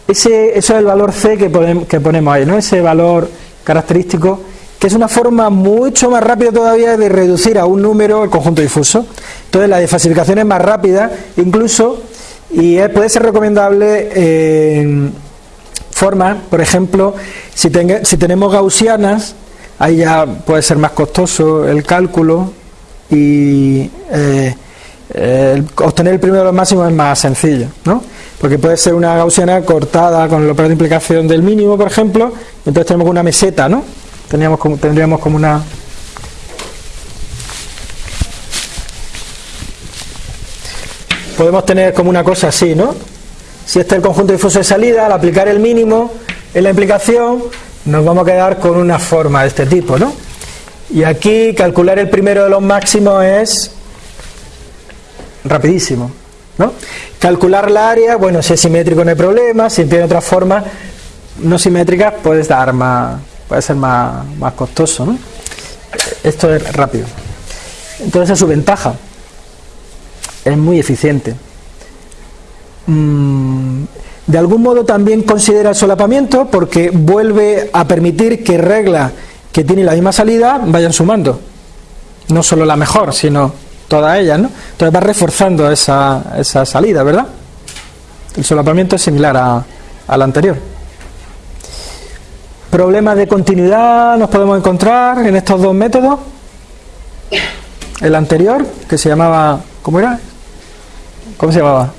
ese, eso es el valor C que, ponemos ahí, ¿no? Ese valor característico, que es una forma mucho más rápida todavía de reducir a un número el conjunto difuso. Entonces la desfasificación es más rápida, incluso, y puede ser recomendable en forma, por ejemplo, si, si tenemos gaussianas, ahí ya puede ser más costoso el cálculo y eh, obtener el primero de los máximos es más sencillo, ¿no? Porque puede ser una gaussiana cortada con el operador de implicación del mínimo, por ejemplo, entonces tenemos una meseta, ¿no? Teníamos tendríamos como una... Podemos tener como una cosa así, ¿no? Si este es el conjunto difuso de salida, al aplicar el mínimo en la implicación, nos vamos a quedar con una forma de este tipo, ¿no? Y aquí calcular el primero de los máximos es rapidísimo. ¿No? Calcular la área, bueno, si es simétrico no hay problema, si tiene otra forma no simétrica puede dar más, puede ser más, más costoso. Esto es rápido. Entonces es su ventaja. Es muy eficiente. Mm, de algún modo también considera el solapamiento porque vuelve a permitir que reglas que tienen la misma salida vayan sumando. No solo la mejor, sino todas ellas, ¿no? Entonces va reforzando esa, esa salida, ¿verdad? El solapamiento es similar a, al anterior. ¿Problemas de continuidad nos podemos encontrar en estos dos métodos? El anterior, que se llamaba... ¿Cómo era? ¿Cómo se llamaba?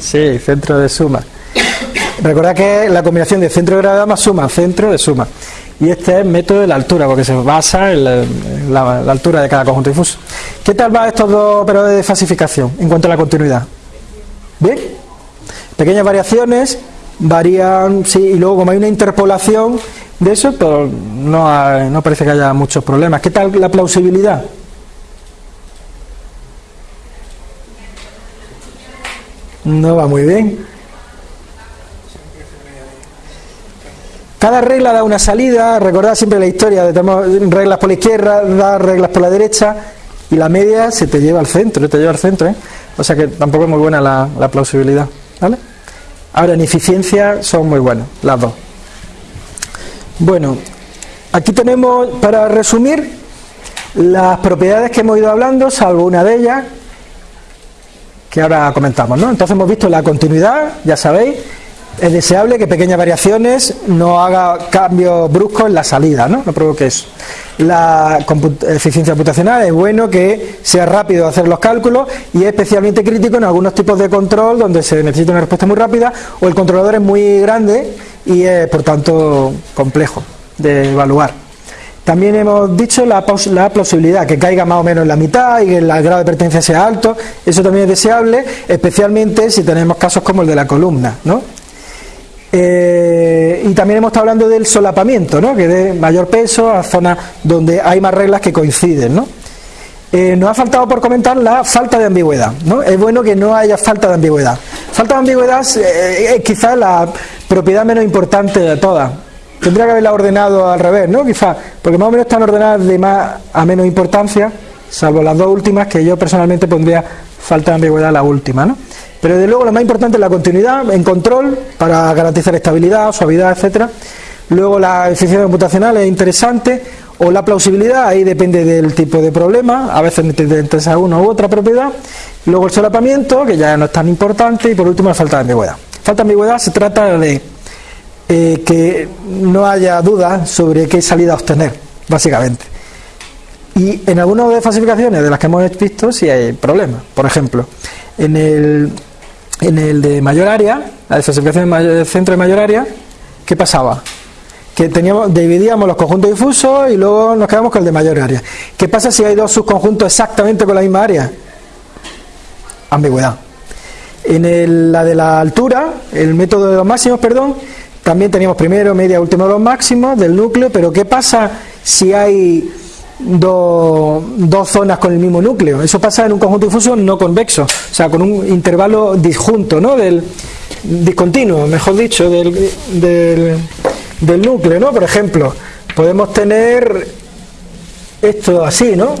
Sí, centro de suma. Recordad que la combinación de centro de gravedad más suma, centro de suma y este es el método de la altura, porque se basa en la, altura de cada conjunto difuso. ¿Qué tal va estos dos operadores de falsificación en cuanto a la continuidad? ¿Bien? Pequeñas variaciones, varían, sí, y luego como hay una interpolación de eso, pero no, no parece que haya muchos problemas. ¿Qué tal la plausibilidad? No va muy bien. Cada regla da una salida, recordad siempre la historia, de tenemos reglas por la izquierda, da reglas por la derecha y la media se te lleva al centro, te lleva al centro, ¿eh? o sea que tampoco es muy buena la, plausibilidad. ¿vale? Ahora en eficiencia son muy buenas las dos. Bueno, aquí tenemos para resumir las propiedades que hemos ido hablando, salvo una de ellas que ahora comentamos, ¿no? Entonces hemos visto la continuidad, ya sabéis, es deseable que pequeñas variaciones no haga cambios bruscos en la salida, ¿no? No provoque eso. La eficiencia computacional es bueno que sea rápido hacer los cálculos y es especialmente crítico en algunos tipos de control donde se necesita una respuesta muy rápida o el controlador es muy grande y es por tanto complejo de evaluar. También hemos dicho la, la plausibilidad, que caiga más o menos en la mitad y que el grado de pertenencia sea alto, eso también es deseable, especialmente si tenemos casos como el de la columna, ¿no? Eh, y también hemos estado hablando del solapamiento, ¿no? que dé mayor peso a zonas donde hay más reglas que coinciden. ¿no? Eh, nos ha faltado por comentar la falta de ambigüedad. ¿no? Es bueno que no haya falta de ambigüedad. Falta de ambigüedad eh, es quizás la propiedad menos importante de todas. Tendría que haberla ordenado al revés, ¿no? Quizás, porque más o menos están ordenadas de más a menos importancia, salvo las dos últimas, que yo personalmente pondría falta de ambigüedad la última, ¿no? Pero de luego lo más importante es la continuidad en control para garantizar estabilidad, suavidad, etcétera. Luego la eficiencia computacional es interesante o la plausibilidad, ahí depende del tipo de problema, a veces interesa una u otra propiedad. Luego el solapamiento, que ya no es tan importante, y por último la falta de ambigüedad. Falta de ambigüedad se trata de eh, que no haya dudas sobre qué salida obtener, básicamente. Y en algunas de las falsificaciones de las que hemos visto sí hay problemas. Por ejemplo, en el en el de mayor área, la desfasificación del centro de mayor área, ¿qué pasaba? Que teníamos, dividíamos los conjuntos difusos y luego nos quedamos con el de mayor área. ¿Qué pasa si hay dos subconjuntos exactamente con la misma área? Ambigüedad. En la de la altura, el método de los máximos, perdón, también teníamos primero, media, último los máximos del núcleo, pero ¿qué pasa si hay dos, zonas con el mismo núcleo. Eso pasa en un conjunto difuso no convexo, o sea, con un intervalo disjunto, ¿no? Del discontinuo, mejor dicho, del, del, núcleo, ¿no? Por ejemplo, podemos tener esto así, ¿no?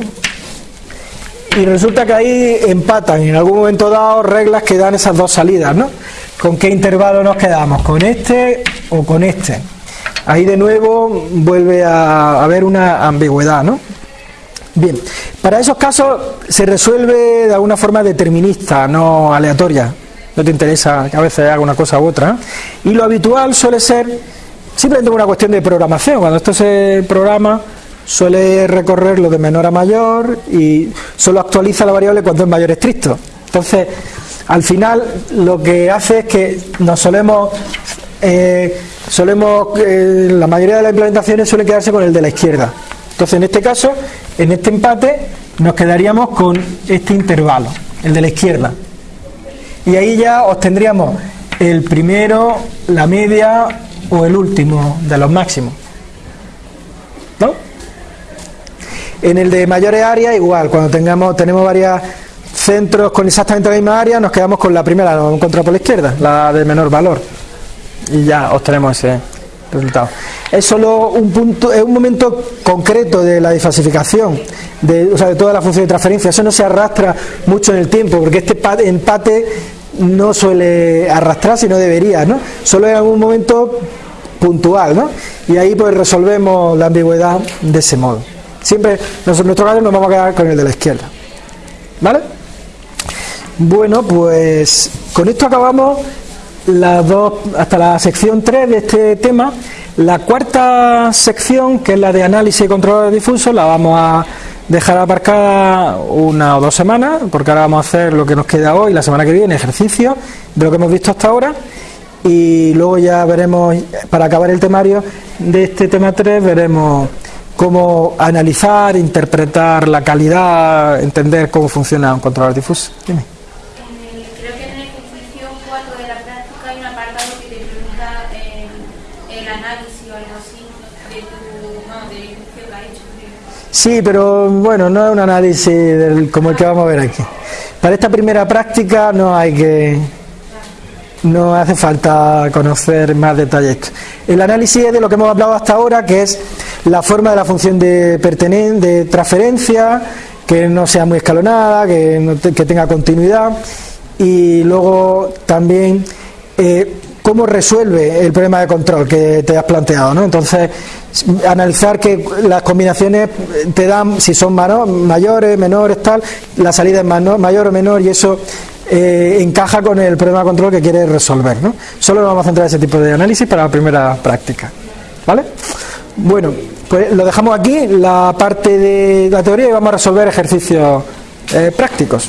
Y resulta que ahí empatan en algún momento dado reglas que dan esas dos salidas, ¿no? ¿Con qué intervalo nos quedamos? ¿Con este o con este? Ahí de nuevo vuelve a haber una ambigüedad, ¿no? Bien, para esos casos se resuelve de alguna forma determinista, no aleatoria. No te interesa que a veces haga una cosa u otra. Y lo habitual suele ser simplemente una cuestión de programación. Cuando esto se programa, suele recorrer lo de menor a mayor y solo actualiza la variable cuando es mayor estricto. Entonces, al final, lo que hace es que nos solemos eh, solemos, eh, la mayoría de las implementaciones suele quedarse con el de la izquierda. Entonces, en este caso, en este empate, nos quedaríamos con este intervalo, el de la izquierda. Y ahí ya obtendríamos el primero, la media o el último de los máximos. ¿No? En el de mayores áreas, igual, cuando tengamos, tenemos varios centros con exactamente la misma área, nos quedamos con la primera, la encontramos por la izquierda, la de menor valor y ya obtenemos ese resultado. Es solo un punto, es un momento concreto de la disfasificación, de, o sea, de toda la función de transferencia. Eso no se arrastra mucho en el tiempo, porque este empate no suele arrastrar, no debería, ¿no? Solo en algún momento puntual, ¿no? Y ahí pues resolvemos la ambigüedad de ese modo. Siempre, en nuestro caso nos vamos a quedar con el de la izquierda. ¿Vale? Bueno, pues con esto acabamos las dos, hasta la sección 3 de este tema. La cuarta sección, que es la de análisis y control de difuso, la vamos a dejar aparcada una o dos semanas, porque ahora vamos a hacer lo que nos queda hoy, la semana que viene, ejercicio de lo que hemos visto hasta ahora. Y luego ya veremos, para acabar el temario de este tema 3, veremos cómo analizar, interpretar la calidad, entender cómo funciona un controlador difuso. Sí, pero bueno, no es un análisis como el que vamos a ver aquí. Para esta primera práctica no hay que no hace falta conocer más detalles. El análisis es de lo que hemos hablado hasta ahora, que es la forma de la función de, de transferencia, que no sea muy escalonada, que, que tenga continuidad, y luego también eh, cómo resuelve el problema de control que te has planteado. ¿no? Entonces, analizar que las combinaciones te dan, si son mayores, menores, tal, la salida es mayor o menor y eso eh, encaja con el problema de control que quiere resolver. ¿no? Solo nos vamos a centrar en ese tipo de análisis para la primera práctica. ¿Vale? Bueno, pues lo dejamos aquí, la parte de la teoría, y vamos a resolver ejercicios eh, prácticos.